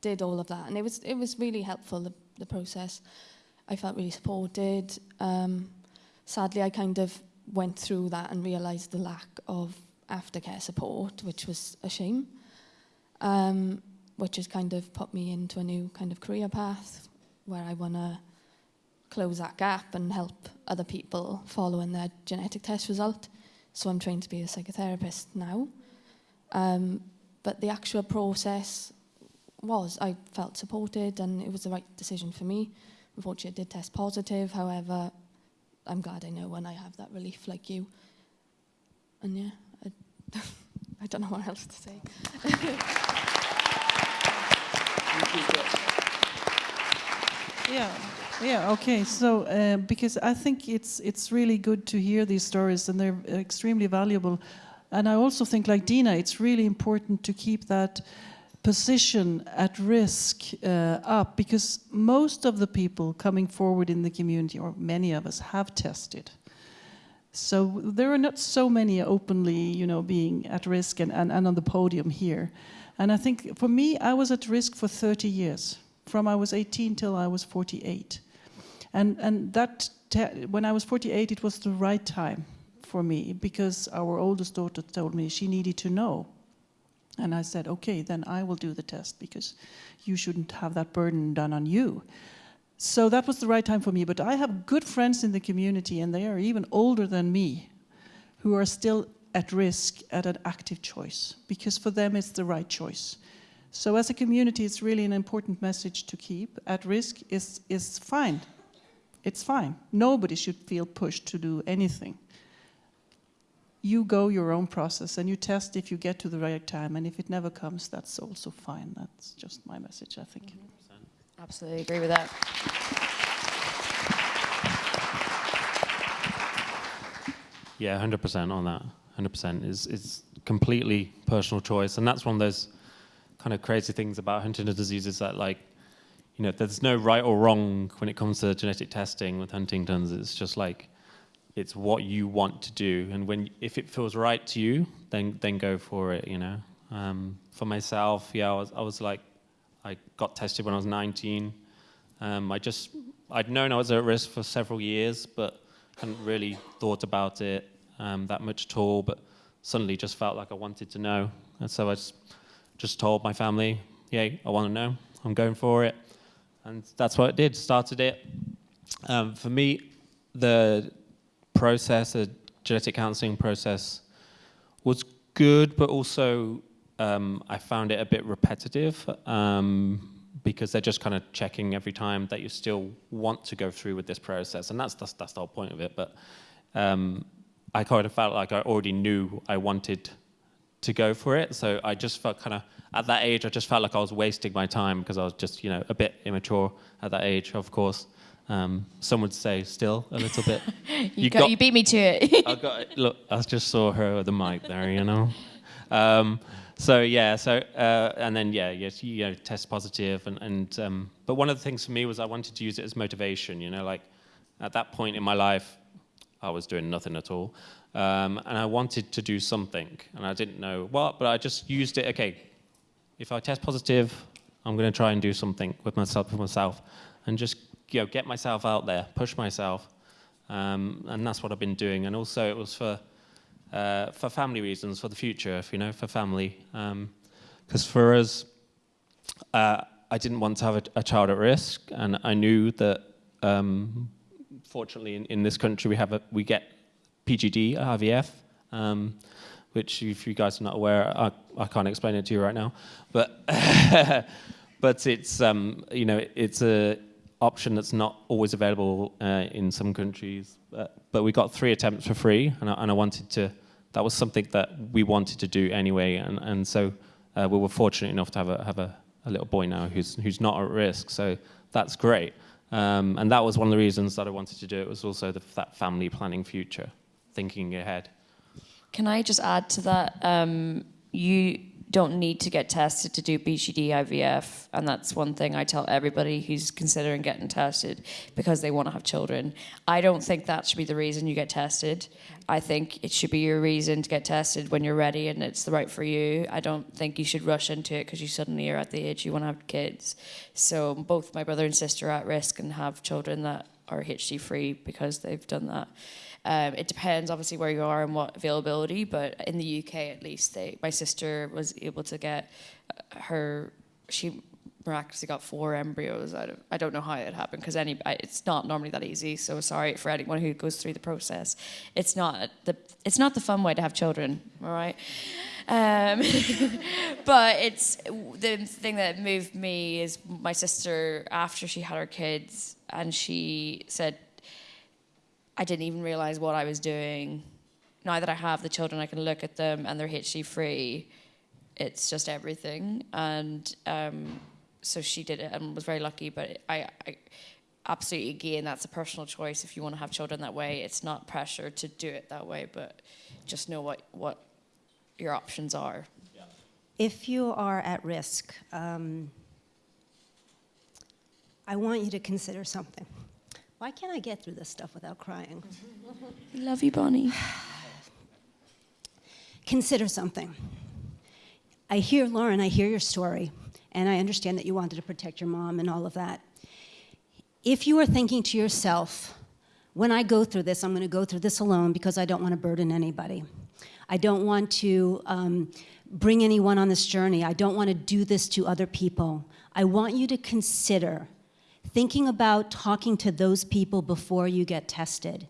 did all of that. And it was, it was really helpful, the, the process. I felt really supported. Um, sadly, I kind of went through that and realised the lack of aftercare support, which was a shame, um, which has kind of put me into a new kind of career path where I want to close that gap and help other people following their genetic test result. So I'm trained to be a psychotherapist now. Um, but the actual process was, I felt supported and it was the right decision for me. Unfortunately, it did test positive. However, I'm glad I know when I have that relief like you. And yeah. [LAUGHS] I don't know what else to say. [LAUGHS] yeah, yeah, okay. So uh, because I think it's it's really good to hear these stories, and they're extremely valuable. And I also think, like Dina, it's really important to keep that position at risk uh, up because most of the people coming forward in the community, or many of us, have tested. So there are not so many openly, you know, being at risk and, and, and on the podium here. And I think for me, I was at risk for 30 years, from I was 18 till I was 48. And, and that, when I was 48, it was the right time for me because our oldest daughter told me she needed to know. And I said, okay, then I will do the test because you shouldn't have that burden done on you. So that was the right time for me. But I have good friends in the community, and they are even older than me, who are still at risk at an active choice because for them it's the right choice. So as a community, it's really an important message to keep. At risk is, is fine. It's fine. Nobody should feel pushed to do anything. You go your own process and you test if you get to the right time. And if it never comes, that's also fine. That's just my message, I think. Absolutely agree with that. Yeah, hundred percent on that. Hundred percent is is completely personal choice, and that's one of those kind of crazy things about Huntington's disease is that like, you know, there's no right or wrong when it comes to genetic testing with Huntington's. It's just like, it's what you want to do, and when if it feels right to you, then then go for it. You know, um, for myself, yeah, I was I was like, I got tested when I was 19. Um, I just I'd known I was at risk for several years, but hadn't really thought about it um, that much at all. But suddenly, just felt like I wanted to know, and so I just just told my family, yeah, I want to know. I'm going for it. And that's what it did, started it. Um, for me, the process, the genetic counseling process, was good, but also um, I found it a bit repetitive um, because they're just kind of checking every time that you still want to go through with this process. And that's, that's, that's the whole point of it. But um, I kind of felt like I already knew I wanted to go for it. So I just felt kind of at that age, I just felt like I was wasting my time because I was just you know a bit immature at that age. Of course, um, some would say still a little bit. [LAUGHS] you, you, got, got, you beat me to it. I got look. I just saw her with the mic there. You know. [LAUGHS] Um, so yeah, so uh, and then yeah, yes, you know, test positive, and and um, but one of the things for me was I wanted to use it as motivation. You know, like at that point in my life, I was doing nothing at all. Um, and I wanted to do something, and I didn't know what, but I just used it. Okay, if I test positive, I'm going to try and do something with myself, with myself, and just you know get myself out there, push myself, um, and that's what I've been doing. And also, it was for uh, for family reasons, for the future, if you know, for family, because um, for us, uh, I didn't want to have a, a, child at risk, and I knew that. Um, fortunately, in, in this country, we have a, we get PGD, IVF, um, which if you guys are not aware, I, I can't explain it to you right now, but [LAUGHS] but it's um, you know it's a option that's not always available uh, in some countries. But, but, we got three attempts for free, and I, and I, wanted to. That was something that we wanted to do anyway, and and so uh, we were fortunate enough to have a have a, a, little boy now who's who's not at risk. So that's great. Um, and that was one of the reasons that I wanted to do it was also the, that family planning future thinking ahead. Can I just add to that? Um, you don't need to get tested to do PGD IVF, and that's one thing I tell everybody who's considering getting tested because they want to have children. I don't think that should be the reason you get tested. I think it should be your reason to get tested when you're ready and it's the right for you. I don't think you should rush into it because you suddenly are at the age you want to have kids. So both my brother and sister are at risk and have children that are HD free because they've done that. Um, it depends, obviously, where you are and what availability, but in the UK at least, they, my sister was able to get uh, her, she miraculously got four embryos out of, I don't know how it happened because any, it's not normally that easy. So sorry for anyone who goes through the process. It's not the, it's not the fun way to have children, all right? Um, [LAUGHS] but it's the thing that moved me is my sister after she had her kids and she said I didn't even realize what I was doing. Now that I have the children, I can look at them and they're HD free. It's just everything. And um, so she did it and was very lucky. But I, I absolutely, again, that's a personal choice. If you want to have children that way, it's not pressure to do it that way, but just know what, what your options are. If you are at risk, um, I want you to consider something. Why can't I get through this stuff without crying? Love you, Bonnie. [SIGHS] Consider something. I hear, Lauren, I hear your story, and I understand that you wanted to protect your mom and all of that. If you are thinking to yourself, when I go through this, I'm going to go through this alone because I don't want to burden anybody. I don't want to um, bring anyone on this journey. I don't want to do this to other people. I want you to consider thinking about talking to those people before you get tested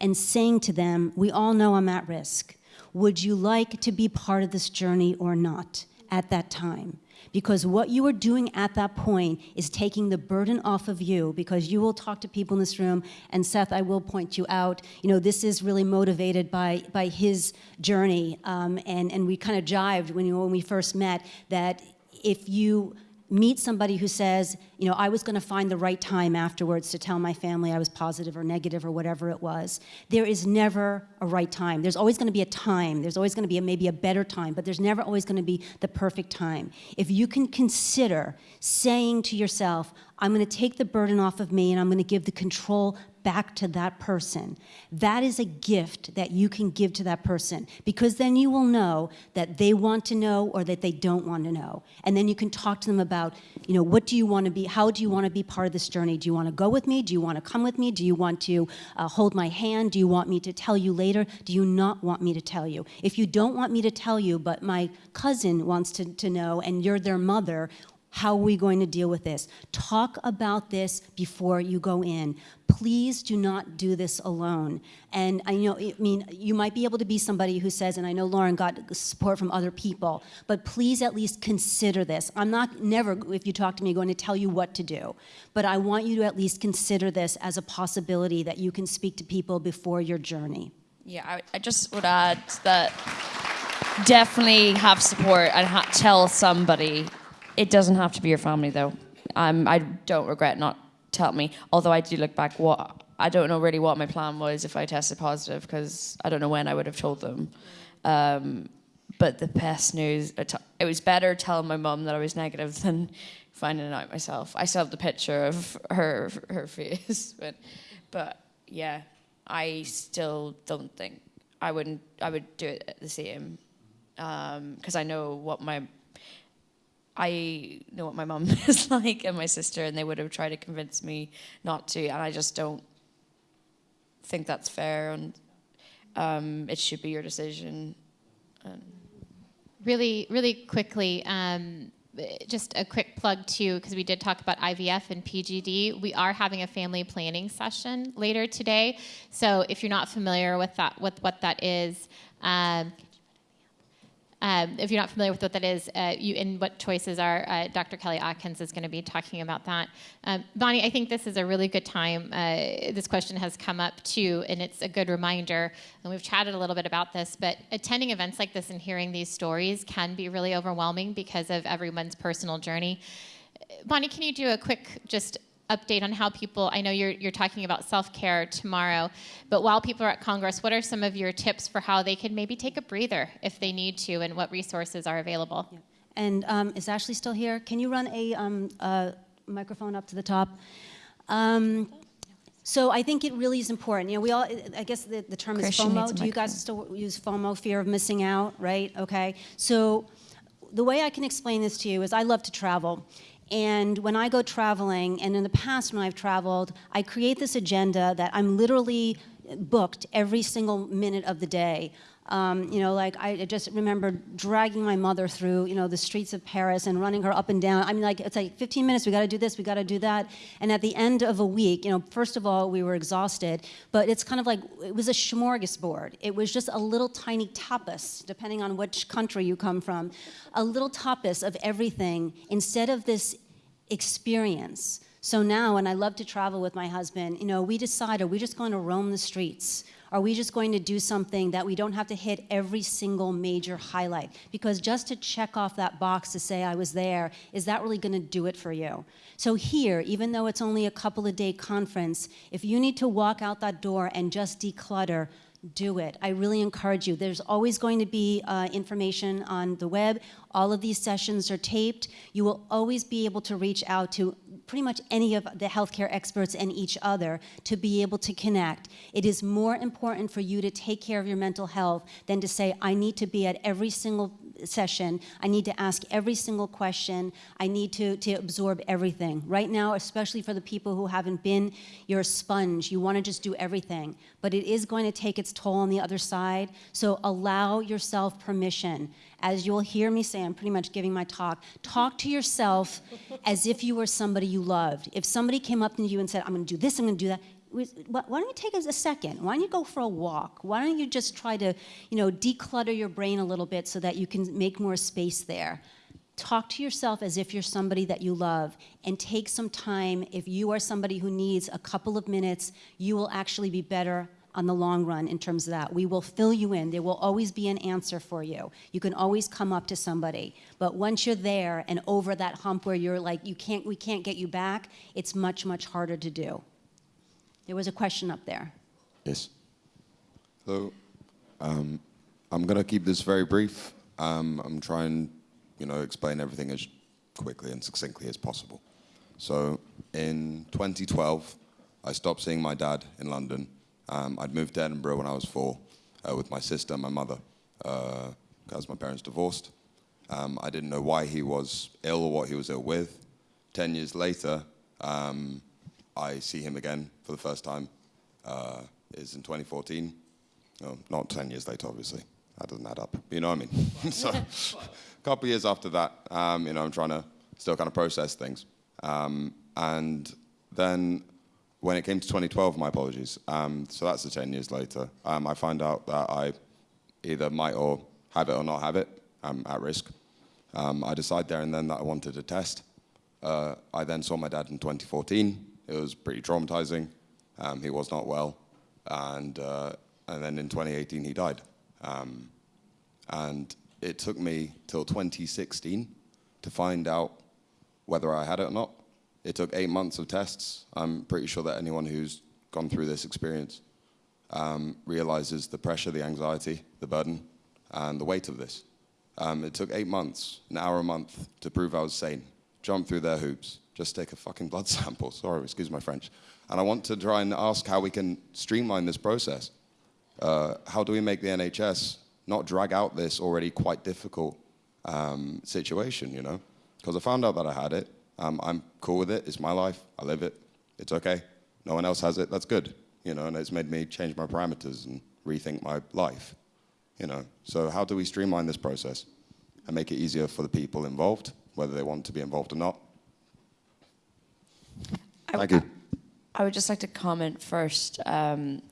and saying to them, We all know I'm at risk. Would you like to be part of this journey or not at that time? Because what you are doing at that point is taking the burden off of you because you will talk to people in this room, and Seth, I will point you out. You know, this is really motivated by, by his journey, um, and, and we kind of jived when, you, when we first met that if you meet somebody who says, you know, I was going to find the right time afterwards to tell my family I was positive or negative or whatever it was. There is never a right time. There's always going to be a time. There's always going to be a, maybe a better time, but there's never always going to be the perfect time. If you can consider saying to yourself, I'm going to take the burden off of me and I'm going to give the control back to that person. That is a gift that you can give to that person because then you will know that they want to know or that they don't want to know. And then you can talk to them about, you know, what do you want to be, how do you want to be part of this journey? Do you want to go with me? Do you want to come with me? Do you want to uh, hold my hand? Do you want me to tell you later? Do you not want me to tell you? If you don't want me to tell you, but my cousin wants to, to know and you're their mother, how are we going to deal with this? Talk about this before you go in. Please do not do this alone. And I know, I mean, you might be able to be somebody who says, and I know Lauren got support from other people, but please at least consider this. I'm not never, if you talk to me, going to tell you what to do, but I want you to at least consider this as a possibility that you can speak to people before your journey. Yeah, I, I just would add that definitely have support and tell somebody it doesn't have to be your family, though. Um, I don't regret not telling me. Although I do look back, what I don't know really what my plan was if I tested positive because I don't know when I would have told them. Um, but the best news, it was better telling my mum that I was negative than finding it out myself. I still have the picture of her her face, [LAUGHS] but but yeah, I still don't think I wouldn't I would do it the same because um, I know what my I know what my mum [LAUGHS] is like and my sister, and they would have tried to convince me not to, and I just don't think that's fair, and um, it should be your decision. And really, really quickly, um, just a quick plug too, because we did talk about IVF and PGD. We are having a family planning session later today, so if you're not familiar with that, with what that is. Um, um, if you're not familiar with what that is uh, you, and what choices are, uh, Dr. Kelly Atkins is going to be talking about that. Um, Bonnie, I think this is a really good time. Uh, this question has come up too, and it's a good reminder. And we've chatted a little bit about this, but attending events like this and hearing these stories can be really overwhelming because of everyone's personal journey. Bonnie, can you do a quick just update on how people, I know you're, you're talking about self-care tomorrow, but while people are at Congress, what are some of your tips for how they can maybe take a breather if they need to and what resources are available? Yeah. And um, is Ashley still here? Can you run a, um, a microphone up to the top? Um, so I think it really is important. You know, we all, I guess the, the term Christian is FOMO. Do you guys still use FOMO, fear of missing out, right? Okay. So the way I can explain this to you is I love to travel. And when I go traveling, and in the past when I've traveled, I create this agenda that I'm literally booked every single minute of the day. Um, you know, like I just remember dragging my mother through, you know, the streets of Paris and running her up and down. I mean, like it's like 15 minutes. We got to do this. We got to do that. And at the end of a week, you know, first of all, we were exhausted, but it's kind of like it was a smorgasbord. It was just a little tiny tapas, depending on which country you come from, a little tapas of everything instead of this experience. So now, and I love to travel with my husband, you know, we decide, are we just going to roam the streets? Are we just going to do something that we don't have to hit every single major highlight? Because just to check off that box to say I was there, is that really going to do it for you? So here, even though it's only a couple of day conference, if you need to walk out that door and just declutter, do it. I really encourage you. There's always going to be uh, information on the web. All of these sessions are taped. You will always be able to reach out to pretty much any of the healthcare experts and each other to be able to connect. It is more important for you to take care of your mental health than to say, I need to be at every single session, I need to ask every single question. I need to, to absorb everything. Right now, especially for the people who haven't been, you're a sponge. You want to just do everything. But it is going to take its toll on the other side. So allow yourself permission. As you'll hear me say, I'm pretty much giving my talk. Talk to yourself as if you were somebody you loved. If somebody came up to you and said, I'm going to do this, I'm going to do that, why don't you take a second? Why don't you go for a walk? Why don't you just try to, you know, declutter your brain a little bit so that you can make more space there? Talk to yourself as if you're somebody that you love and take some time. If you are somebody who needs a couple of minutes, you will actually be better on the long run in terms of that. We will fill you in. There will always be an answer for you. You can always come up to somebody. But once you're there and over that hump where you're like, you can't, we can't get you back, it's much, much harder to do. There was a question up there. Yes. Hello. Um, I'm going to keep this very brief. Um, I'm trying, you know, explain everything as quickly and succinctly as possible. So in 2012, I stopped seeing my dad in London. Um, I'd moved to Edinburgh when I was four uh, with my sister and my mother because uh, my parents divorced. Um, I didn't know why he was ill or what he was ill with. Ten years later, um, I see him again for the first time uh, is in 2014. Oh, not 10 years later, obviously. That doesn't add up. But you know what I mean? [LAUGHS] so a couple of years after that, um, you know, I'm trying to still kind of process things. Um, and then when it came to 2012, my apologies. Um, so that's the 10 years later. Um, I find out that I either might or have it or not have it. I'm at risk. Um, I decide there and then that I wanted a test. Uh, I then saw my dad in 2014. It was pretty traumatizing. Um, he was not well. And, uh, and then in 2018, he died. Um, and it took me till 2016 to find out whether I had it or not. It took eight months of tests. I'm pretty sure that anyone who's gone through this experience um, realizes the pressure, the anxiety, the burden, and the weight of this. Um, it took eight months, an hour a month, to prove I was sane. Jump through their hoops, just take a fucking blood [LAUGHS] sample. Sorry, excuse my French. And I want to try and ask how we can streamline this process. Uh, how do we make the NHS not drag out this already quite difficult um, situation, you know? Because I found out that I had it. Um, I'm cool with it. It's my life. I live it. It's okay. No one else has it. That's good, you know? And it's made me change my parameters and rethink my life, you know? So how do we streamline this process and make it easier for the people involved, whether they want to be involved or not? Thank you. I would just like to comment first. Um,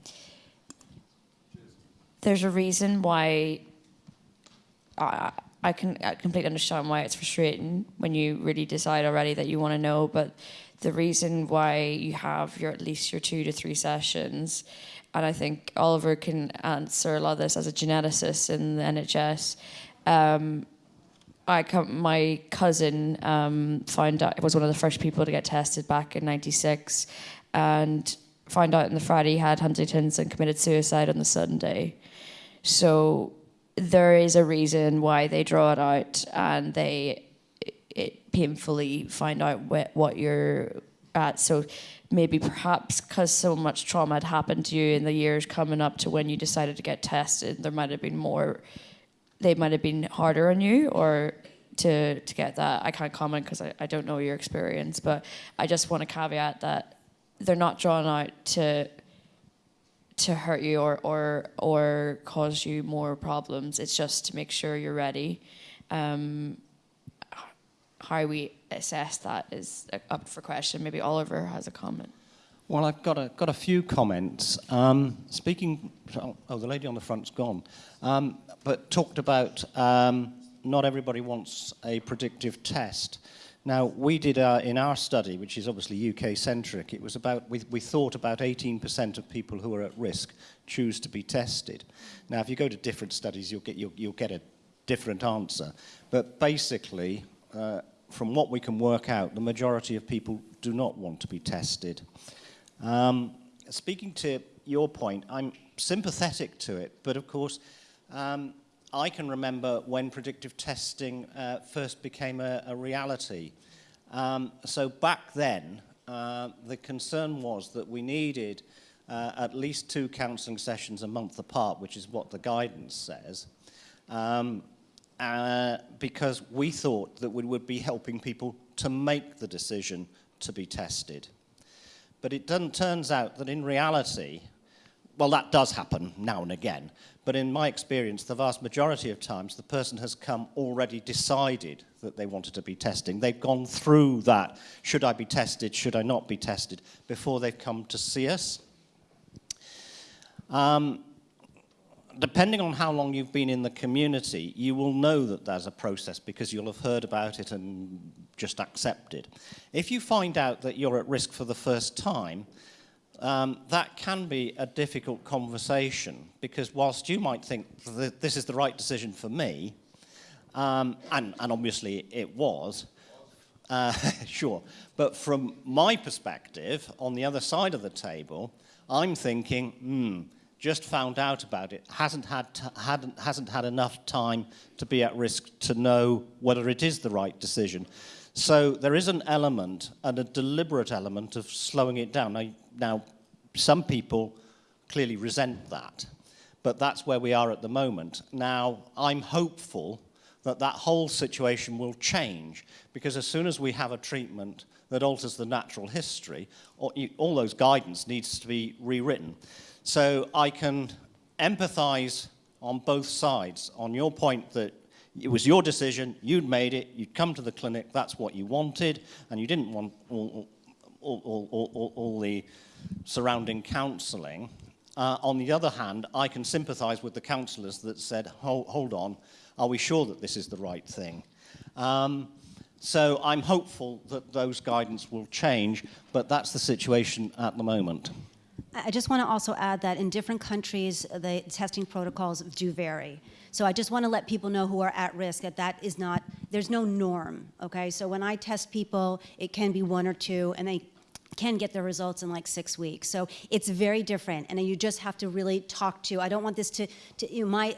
there's a reason why I, I can I completely understand why it's frustrating when you really decide already that you want to know, but the reason why you have your at least your two to three sessions, and I think Oliver can answer a lot of this as a geneticist in the NHS. Um, I come, my cousin um, found out was one of the first people to get tested back in '96, and found out on the Friday he had Huntington's and committed suicide on the Sunday. So there is a reason why they draw it out, and they it painfully find out what, what you're at. So maybe perhaps because so much trauma had happened to you in the years coming up to when you decided to get tested, there might have been more they might have been harder on you or to to get that. I can't comment because I, I don't know your experience, but I just want to caveat that they're not drawn out to to hurt you or or or cause you more problems. It's just to make sure you're ready. Um, how we assess that is up for question. Maybe Oliver has a comment. Well, I've got a, got a few comments. Um, speaking, oh, the lady on the front's gone, um, but talked about um, not everybody wants a predictive test. Now, we did our, in our study, which is obviously UK-centric, it was about, we, we thought about 18% of people who are at risk choose to be tested. Now, if you go to different studies, you'll get, you'll, you'll get a different answer. But basically, uh, from what we can work out, the majority of people do not want to be tested. Um, speaking to your point, I'm sympathetic to it, but of course, um, I can remember when predictive testing uh, first became a, a reality. Um, so back then, uh, the concern was that we needed uh, at least two counselling sessions a month apart, which is what the guidance says. Um, uh, because we thought that we would be helping people to make the decision to be tested. But it turns out that in reality, well, that does happen now and again, but in my experience, the vast majority of times, the person has come already decided that they wanted to be testing. They've gone through that, should I be tested, should I not be tested, before they've come to see us. Um, depending on how long you've been in the community, you will know that there's a process because you'll have heard about it and just accepted. If you find out that you're at risk for the first time, um, that can be a difficult conversation because whilst you might think that this is the right decision for me, um, and, and obviously it was, uh, [LAUGHS] sure, but from my perspective, on the other side of the table, I'm thinking, hmm, just found out about it, hasn't had, hadn't, hasn't had enough time to be at risk to know whether it is the right decision. So there is an element, and a deliberate element, of slowing it down. Now, now some people clearly resent that, but that's where we are at the moment. Now, I'm hopeful that that whole situation will change, because as soon as we have a treatment that alters the natural history, all those guidance needs to be rewritten. So I can empathize on both sides. On your point that it was your decision, you'd made it, you'd come to the clinic, that's what you wanted, and you didn't want all, all, all, all the surrounding counselling. Uh, on the other hand, I can sympathise with the counsellors that said, hold, hold, on, are we sure that this is the right thing? Um, so I'm hopeful that those guidance will change, but that's the situation at the moment. I just want to also add that in different countries, the testing protocols do vary. So I just want to let people know who are at risk that that is not, there's no norm, okay? So when I test people, it can be one or two, and they can get their results in like six weeks. So it's very different, and you just have to really talk to, I don't want this to, to you know, my,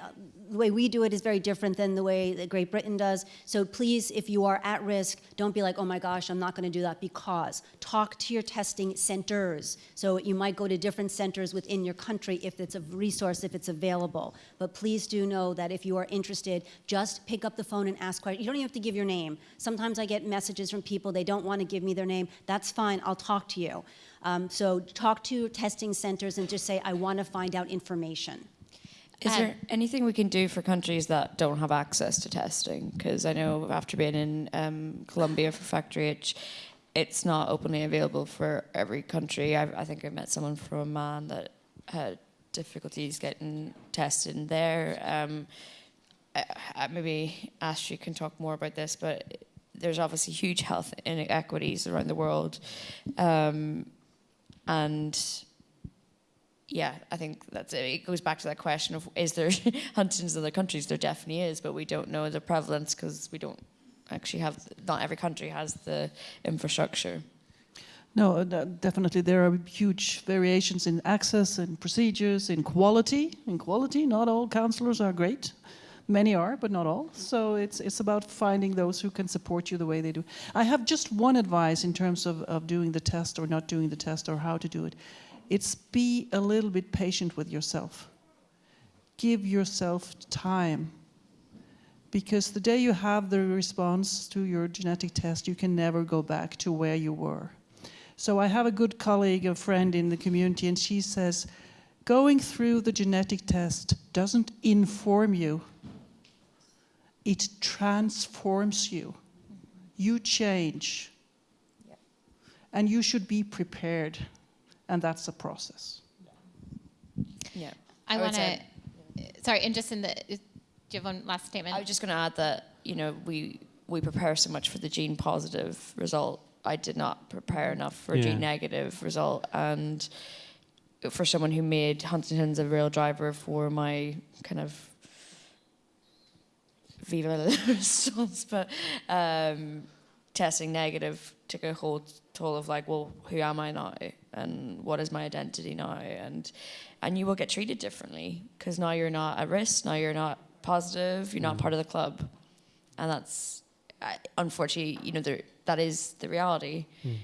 the way we do it is very different than the way that Great Britain does. So please, if you are at risk, don't be like, oh my gosh, I'm not going to do that because talk to your testing centers. So you might go to different centers within your country if it's a resource, if it's available. But please do know that if you are interested, just pick up the phone and ask questions. You don't even have to give your name. Sometimes I get messages from people, they don't want to give me their name. That's fine, I'll talk to you. Um, so talk to testing centers and just say, I want to find out information. Is there anything we can do for countries that don't have access to testing? Because I know after being in um, Colombia for Factor H, it's not openly available for every country. I, I think I met someone from Oman that had difficulties getting tested there. Um, I, I maybe Astrid can talk more about this, but there's obviously huge health inequities around the world. Um, and yeah, I think that's it. It goes back to that question of is there [LAUGHS] Huntington's in other countries? There definitely is, but we don't know the prevalence because we don't actually have, not every country has the infrastructure. No, uh, definitely there are huge variations in access and procedures, in quality. In quality, not all counselors are great. Many are, but not all. So it's, it's about finding those who can support you the way they do. I have just one advice in terms of, of doing the test or not doing the test or how to do it. It's be a little bit patient with yourself. Give yourself time. Because the day you have the response to your genetic test, you can never go back to where you were. So I have a good colleague, a friend in the community, and she says, going through the genetic test doesn't inform you, it transforms you. You change. And you should be prepared and that's a process. Yeah. I, I want to, sorry, and just in the, do you have one last statement? I was just going to add that, you know, we, we prepare so much for the gene positive result. I did not prepare enough for a gene negative result. And for someone who made Huntington's a real driver for my kind of viva la [LAUGHS] response, but um, testing negative took a whole toll of like, well, who am I now? And what is my identity now? And and you will get treated differently because now you're not at risk. Now you're not positive. You're not mm. part of the club, and that's unfortunately, you know, there, that is the reality. Mm.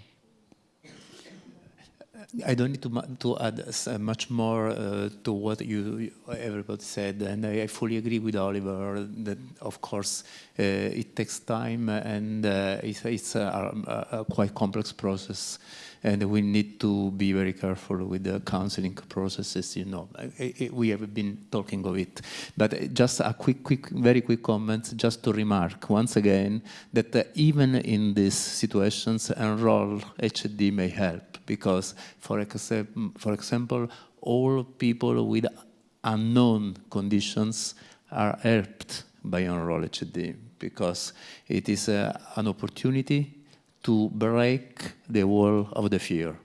I don't need to, to add uh, much more uh, to what you, everybody said, and I, fully agree with Oliver that, of course, uh, it takes time and uh, it's, it's a, a, quite complex process, and we need to be very careful with the counseling processes. You know, we have been talking of it, but just a quick, quick, very quick comment, just to remark once again that uh, even in these situations, Enroll HD may help. Because, for, for example, all people with unknown conditions are helped by Enroll HD because it is uh, an opportunity to break the wall of the fear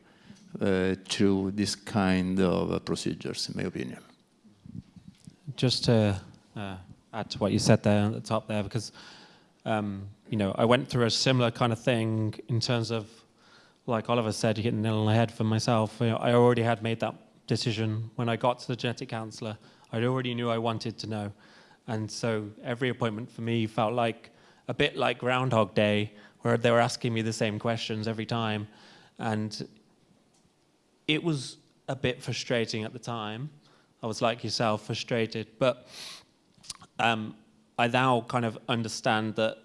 uh, through this kind of uh, procedures, in my opinion. Just to uh, add to what you said there at the top there, because um, you know I went through a similar kind of thing in terms of like Oliver said, you hit the nail on the head for myself. You know, I already had made that decision when I got to the genetic counselor. I already knew I wanted to know. And so every appointment for me felt like a bit like Groundhog Day, where they were asking me the same questions every time. And it was a bit frustrating at the time. I was like yourself, frustrated. But um, I now kind of understand that,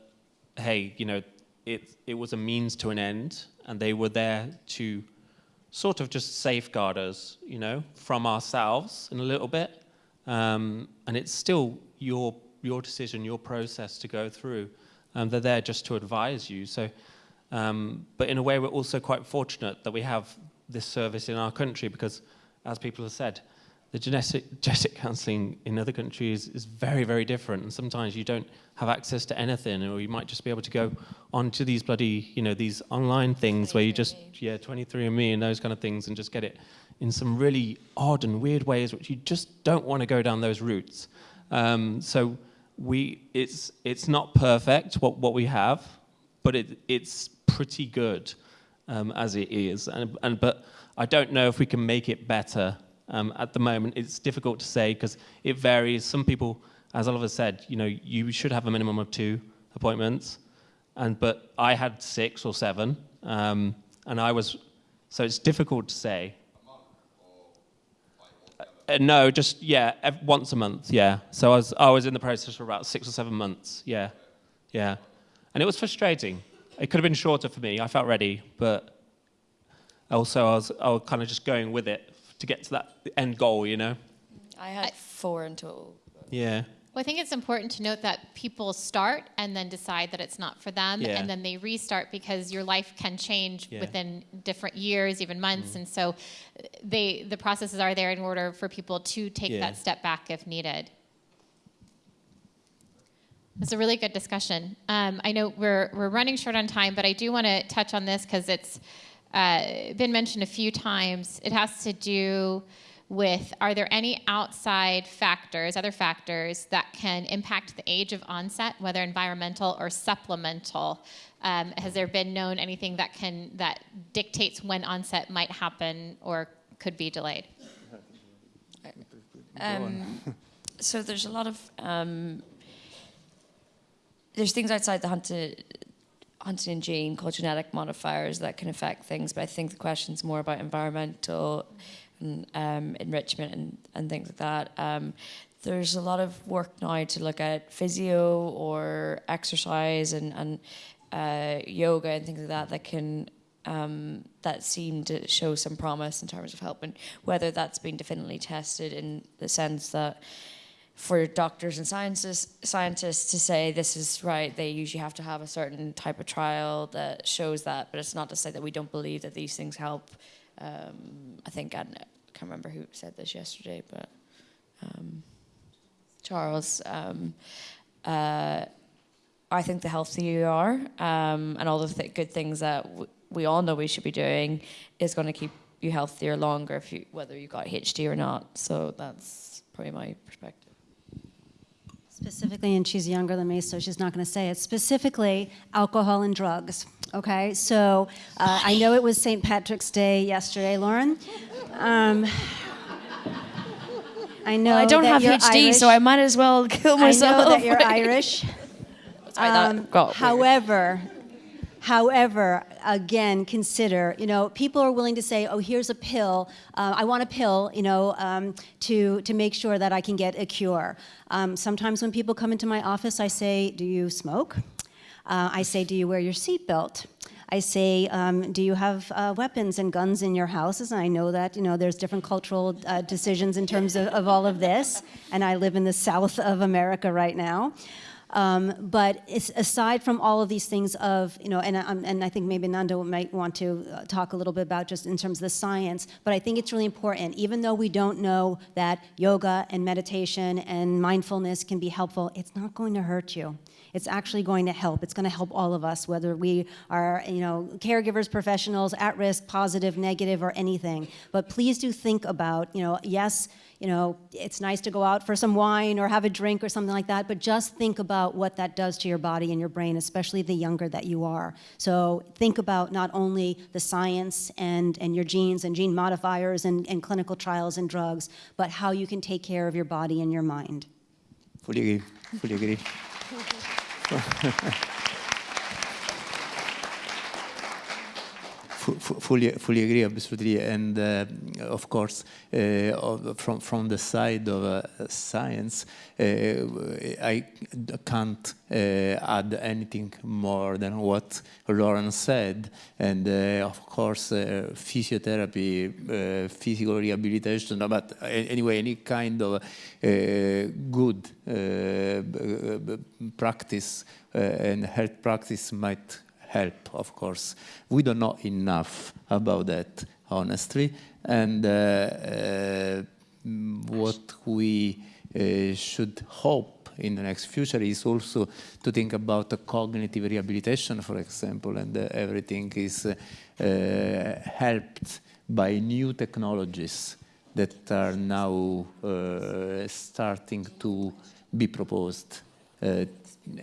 hey, you know, it, it was a means to an end and they were there to sort of just safeguard us, you know, from ourselves in a little bit. Um, and it's still your your decision, your process to go through. Um, they're there just to advise you. So, um, but in a way, we're also quite fortunate that we have this service in our country because, as people have said, the genetic, [LAUGHS] genetic counselling in other countries is very, very different. And sometimes you don't have access to anything, or you might just be able to go onto these bloody, you know, these online things where you just, yeah, 23andMe and those kind of things, and just get it in some really odd and weird ways, which you just don't want to go down those routes. Um, so we, it's, it's not perfect what, what we have, but it, it's pretty good um, as it is. And, and, but I don't know if we can make it better um, at the moment, it's difficult to say because it varies. Some people, as Oliver said, you know, you should have a minimum of two appointments, and but I had six or seven, um, and I was, so it's difficult to say. Uh, no, just yeah, once a month. Yeah. So I was I was in the process for about six or seven months. Yeah, yeah, and it was frustrating. It could have been shorter for me. I felt ready, but also I was I was kind of just going with it to get to that end goal, you know? I had four in total. Yeah. Well, I think it's important to note that people start and then decide that it's not for them, yeah. and then they restart because your life can change yeah. within different years, even months, mm. and so they the processes are there in order for people to take yeah. that step back if needed. It's a really good discussion. Um, I know we're we're running short on time, but I do want to touch on this because it's uh, been mentioned a few times. It has to do with are there any outside factors, other factors that can impact the age of onset, whether environmental or supplemental? Um, has there been known anything that can that dictates when onset might happen or could be delayed? Um, [LAUGHS] so there's a lot of um, there's things outside the hunted huntingtin gene called genetic modifiers that can affect things, but I think the question's more about environmental and um, enrichment and, and things like that. Um, there's a lot of work now to look at physio or exercise and, and uh, yoga and things like that that can um, that seem to show some promise in terms of helping. Whether that's been definitively tested in the sense that for doctors and scientists, scientists to say this is right, they usually have to have a certain type of trial that shows that, but it's not to say that we don't believe that these things help. Um, I think, I can't remember who said this yesterday, but um, Charles. Um, uh, I think the healthier you are um, and all the th good things that we all know we should be doing is going to keep you healthier longer if you, whether you got HD or not. So that's probably my perspective. Specifically, and she's younger than me, so she's not going to say it. Specifically, alcohol and drugs. Okay, so uh, I know it was St. Patrick's Day yesterday, Lauren. Um, I know. Well, I don't have HD, Irish. so I might as well kill myself. I know that you're [LAUGHS] Irish. Um, however, However, again, consider, you know, people are willing to say, oh, here's a pill. Uh, I want a pill, you know, um, to, to make sure that I can get a cure. Um, sometimes when people come into my office, I say, do you smoke? Uh, I say, do you wear your seatbelt? I say, um, do you have uh, weapons and guns in your houses? And I know that, you know, there's different cultural uh, decisions in terms of, of all of this. And I live in the south of America right now. Um, but aside from all of these things of, you know, and, um, and I think maybe Nando might want to uh, talk a little bit about just in terms of the science, but I think it's really important, even though we don't know that yoga and meditation and mindfulness can be helpful, it's not going to hurt you it's actually going to help. It's going to help all of us, whether we are, you know, caregivers, professionals, at risk, positive, negative, or anything. But please do think about, you know, yes, you know, it's nice to go out for some wine or have a drink or something like that, but just think about what that does to your body and your brain, especially the younger that you are. So think about not only the science and, and your genes and gene modifiers and, and clinical trials and drugs, but how you can take care of your body and your mind. Fully agree. Fully agree. [LAUGHS] fully, fully agree, absolutely. And uh, of course, uh, from from the side of uh, science, uh, I can't uh, add anything more than what Lauren said. And uh, of course, physiotherapy, physical rehabilitation, but anyway, any kind of good practice and health practice might help, of course. We don't know enough about that, honestly. And uh, uh, what we uh, should hope in the next future is also to think about the cognitive rehabilitation, for example, and uh, everything is uh, helped by new technologies that are now uh, starting to be proposed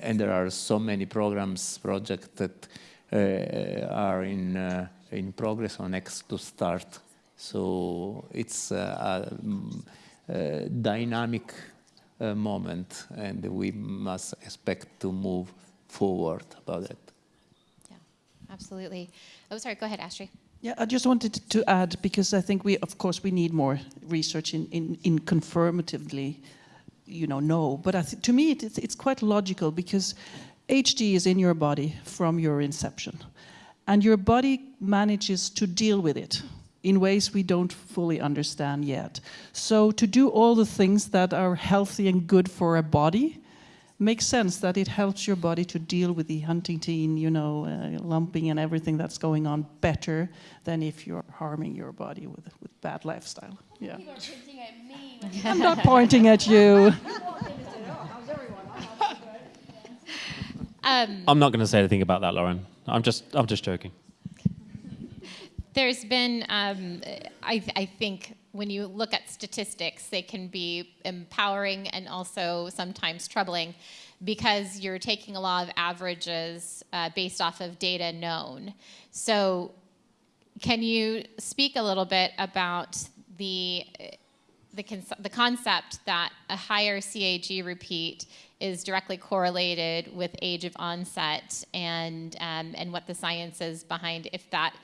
and there are so many programs, projects that uh, are in, uh, in progress or next to start. So it's a, a dynamic uh, moment and we must expect to move forward about it. Yeah, absolutely. Oh, sorry, go ahead, Astrid. Yeah, I just wanted to add, because I think we, of course, we need more research in, in, in confirmatively you know, know. But to me, it, it's, it's quite logical because HD is in your body from your inception. And your body manages to deal with it in ways we don't fully understand yet. So to do all the things that are healthy and good for a body, makes sense that it helps your body to deal with the Huntington, you know, uh, lumping and everything that's going on better than if you're harming your body with, with bad lifestyle. Yeah. [LAUGHS] I'm not pointing at you. Um, I'm not going to say anything about that, Lauren. I'm just, I'm just joking. There's been, um, I, I think, when you look at statistics, they can be empowering and also sometimes troubling because you're taking a lot of averages uh, based off of data known. So, can you speak a little bit about the the, the concept that a higher CAG repeat is directly correlated with age of onset and, um, and what the science is behind if that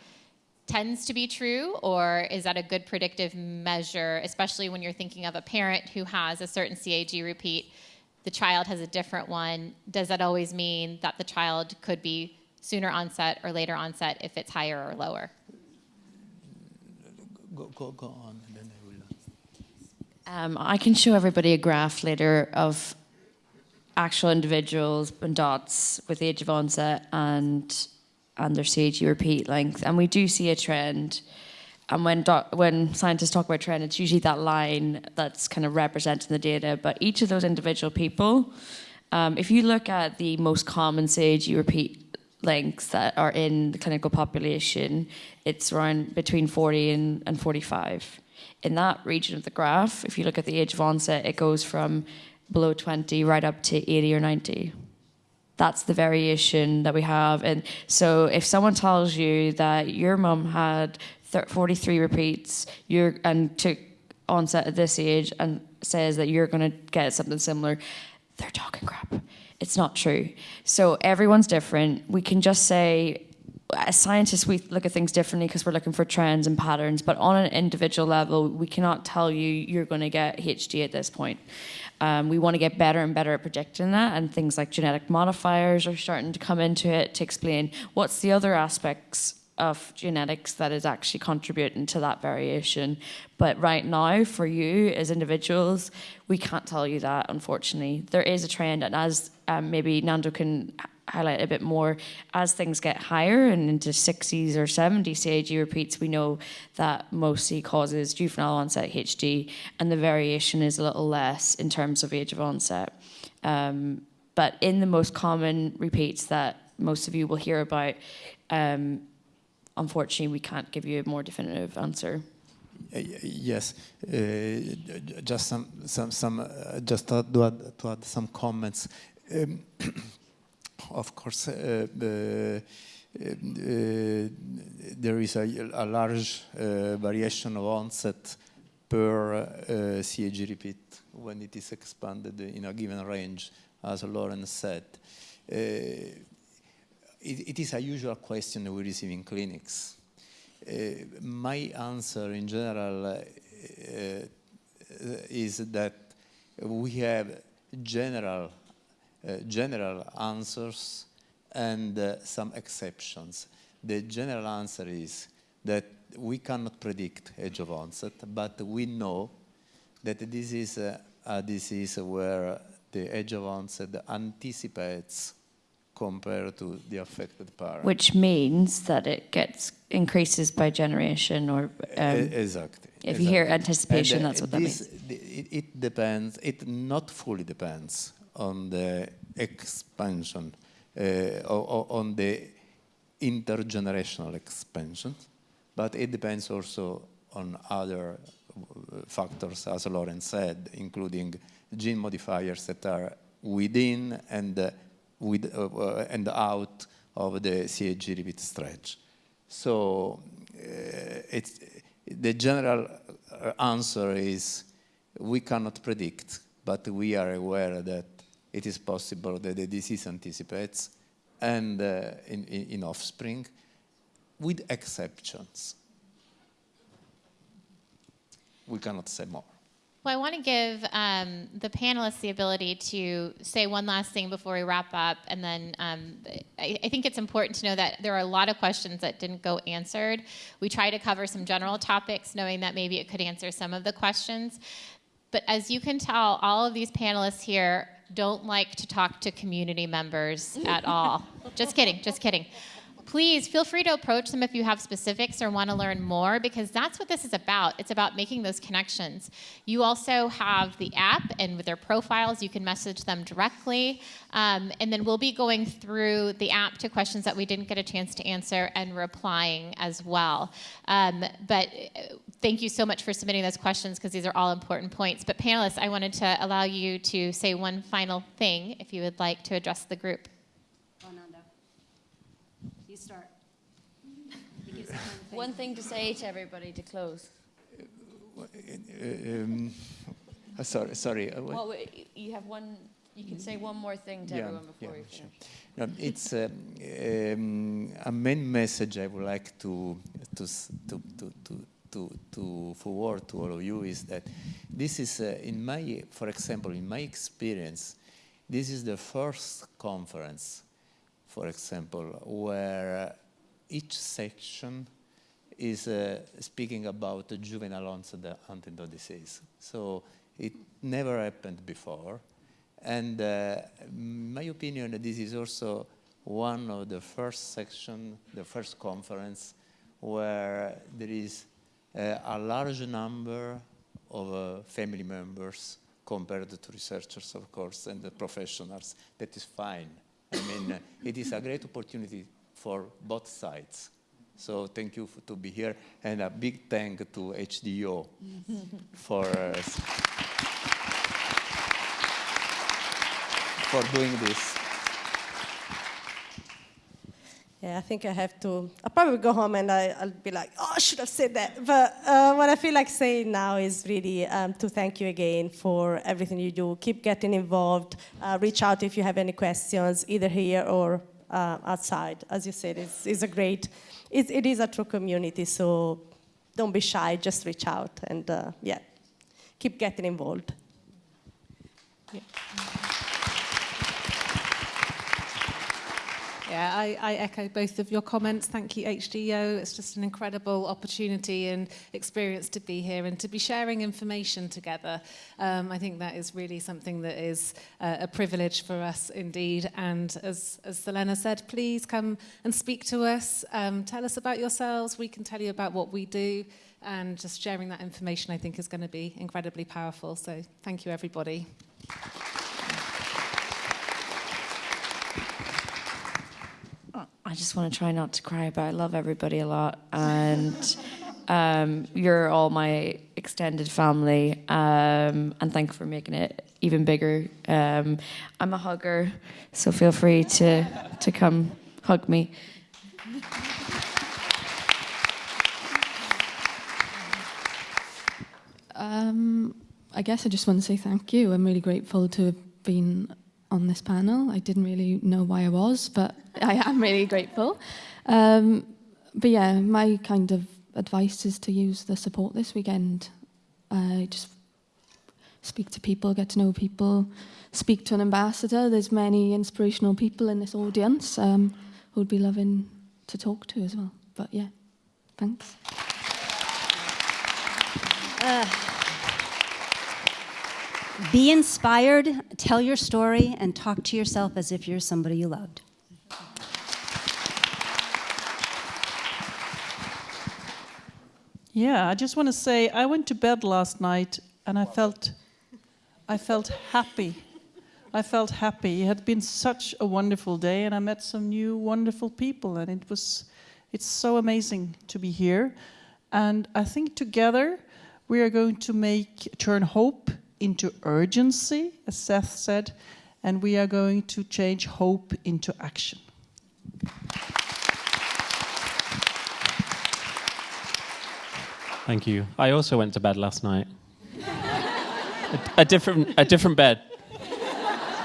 tends to be true or is that a good predictive measure, especially when you're thinking of a parent who has a certain CAG repeat, the child has a different one. Does that always mean that the child could be sooner onset or later onset if it's higher or lower? Go, go, go on. Um, I can show everybody a graph later of actual individuals and dots with age of onset and and their CAG repeat length, and we do see a trend. And when when scientists talk about trend, it's usually that line that's kind of representing the data. But each of those individual people, um, if you look at the most common CAG repeat lengths that are in the clinical population, it's around between 40 and, and 45 in that region of the graph, if you look at the age of onset, it goes from below 20 right up to 80 or 90. That's the variation that we have. And so if someone tells you that your mum had 43 repeats you're, and took onset at this age and says that you're going to get something similar, they're talking crap It's not true. So everyone's different. We can just say, as scientists, we look at things differently because we're looking for trends and patterns. But on an individual level, we cannot tell you you're going to get HD at this point. Um, we want to get better and better at predicting that, and things like genetic modifiers are starting to come into it to explain what's the other aspects of genetics that is actually contributing to that variation. But right now, for you as individuals, we can't tell you that, unfortunately. There is a trend, and as um, maybe Nando can highlight a bit more, as things get higher and into 60s or 70s CAG repeats, we know that mostly causes juvenile onset HD, and the variation is a little less in terms of age of onset. Um, but in the most common repeats that most of you will hear about, um, unfortunately, we can't give you a more definitive answer. Yes, uh, just some, some, some, uh, just to add, to add some comments. Um, [CLEARS THROAT] of course, uh, uh, there is a, a large variation of onset per CAG repeat when it is expanded in a given range, as Lauren said it, it is a usual question we receive in clinics. Uh, my answer in general uh, is that we have general, uh, general answers and uh, some exceptions. The general answer is that we cannot predict age of onset, but we know that this is a, a disease where the age of onset anticipates compared to the affected parent. Which means that it gets increases by generation or... Um, exactly. If exactly. you hear anticipation, and, uh, that's what this, that means. It, it, depends, it not fully depends on the expansion, uh, on the intergenerational expansion, but it depends also on other uh, factors, as Lauren said, including gene modifiers that are within and uh, with, and out of the CAG repeat stretch. So uh, it's, the general answer is we cannot predict, but we are aware that it is possible that the disease anticipates and uh, in, in, in offspring with exceptions. We cannot say more. Well, I want to give um, the panelists the ability to say one last thing before we wrap up. And then um, I, I, think it's important to know that there are a lot of questions that didn't go answered. We try to cover some general topics, knowing that maybe it could answer some of the questions. But as you can tell, all of these panelists here don't like to talk to community members at [LAUGHS] all. just kidding, just kidding please feel free to approach them if you have specifics or want to learn more because that's what this is about. It's about making those connections. You also have the app, and with their profiles, you can message them directly. Um, and then we'll be going through the app to questions that we didn't get a chance to answer and replying as well. Um, but uh, thank you so much for submitting those questions because these are all important points. But panelists, I wanted to allow you to say one final thing if you would like to address the group. One thing to say to everybody to close. Um, uh, sorry, sorry. Uh, well, you have one. You can say one more thing to yeah, everyone before yeah, you finish. Sure. Um, it's uh, um, a main message I would like to to to to to, to forward to all of you is that this is uh, in my, for example, in my experience, this is the first conference, for example, where each section is uh, speaking about the juvenile onset Huntington disease. So it never happened before. And uh, my opinion, this is also one of the first section, the first conference, where there is uh, a large number of uh, family members compared to researchers, of course, and the professionals. That is fine. I mean, it is a great opportunity for both sides. So thank you for, to be here, and a big thank to HDYO [LAUGHS] for uh, for doing this. Yeah, I think I have to. I'll probably go home and I, will be like, oh, I should have said that. But uh, what I feel like saying now is really um, to thank you again for everything you do. Keep getting involved. Uh, reach out if you have any questions, either here or uh, outside. As you said, it's, it's a great, it, it is a true community. So don't be shy. Just reach out and uh, yeah, keep getting involved. Yeah. Yeah, I, I echo both of your comments. Thank you, HDYO. It's just an incredible opportunity and experience to be here and to be sharing information together. Um, I think that is really something that is uh, a privilege for us indeed. And as, as Selena said, please come and speak to us. Um, tell us about yourselves. We can tell you about what we do. And just sharing that information, I think, is going to be incredibly powerful. So thank you, everybody. I just want to try not to cry, but I love everybody a lot. And um, you're all my extended family. Um, and thank you for making it even bigger. Um, I'm a hugger, so feel free to, to come hug me. Um, I guess I just want to say thank you. I'm really grateful to have been on this panel. I didn't really know why I was, but [LAUGHS] I am really grateful. Um, but yeah, my kind of advice is to use the support this weekend. Uh, just speak to people, get to know people, speak to an ambassador. There's many inspirational people in this audience um, who'd be loving to talk to as well. But yeah, thanks. Uh. Be inspired, tell your story, and talk to yourself as if you're somebody you loved. Yeah, I just want to say I went to bed last night and I felt I felt happy. I felt happy. It had been such a wonderful day and I met some new wonderful people and it was it's so amazing to be here. And I think together we are going to make turn hope into urgency, as Seth said, and we are going to change hope into action. Thank you. I also went to bed last night. a, a, different, a different bed.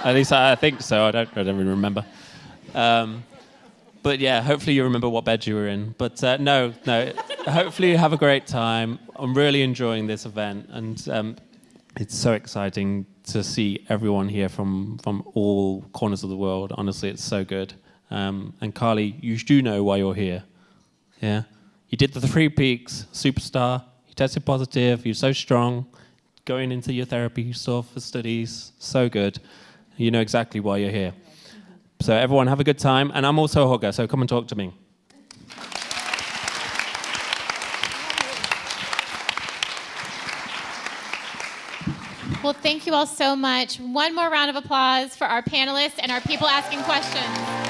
At least I, I think so. I don't, I don't even remember. Um, but yeah, hopefully you remember what bed you were in. But uh, no, no. hopefully you have a great time. I'm really enjoying this event, and um, it's so exciting to see everyone here from from all corners of the world. Honestly, it's so good. Um, and Carly, you do know why you're here. Yeah. You did the three peaks, superstar, you tested positive, you're so strong, going into your therapy you stuff for studies, so good. You know exactly why you're here. So everyone have a good time, and I'm also a hugger, so come and talk to me. Well, thank you all so much. One more round of applause for our panelists and our people asking questions.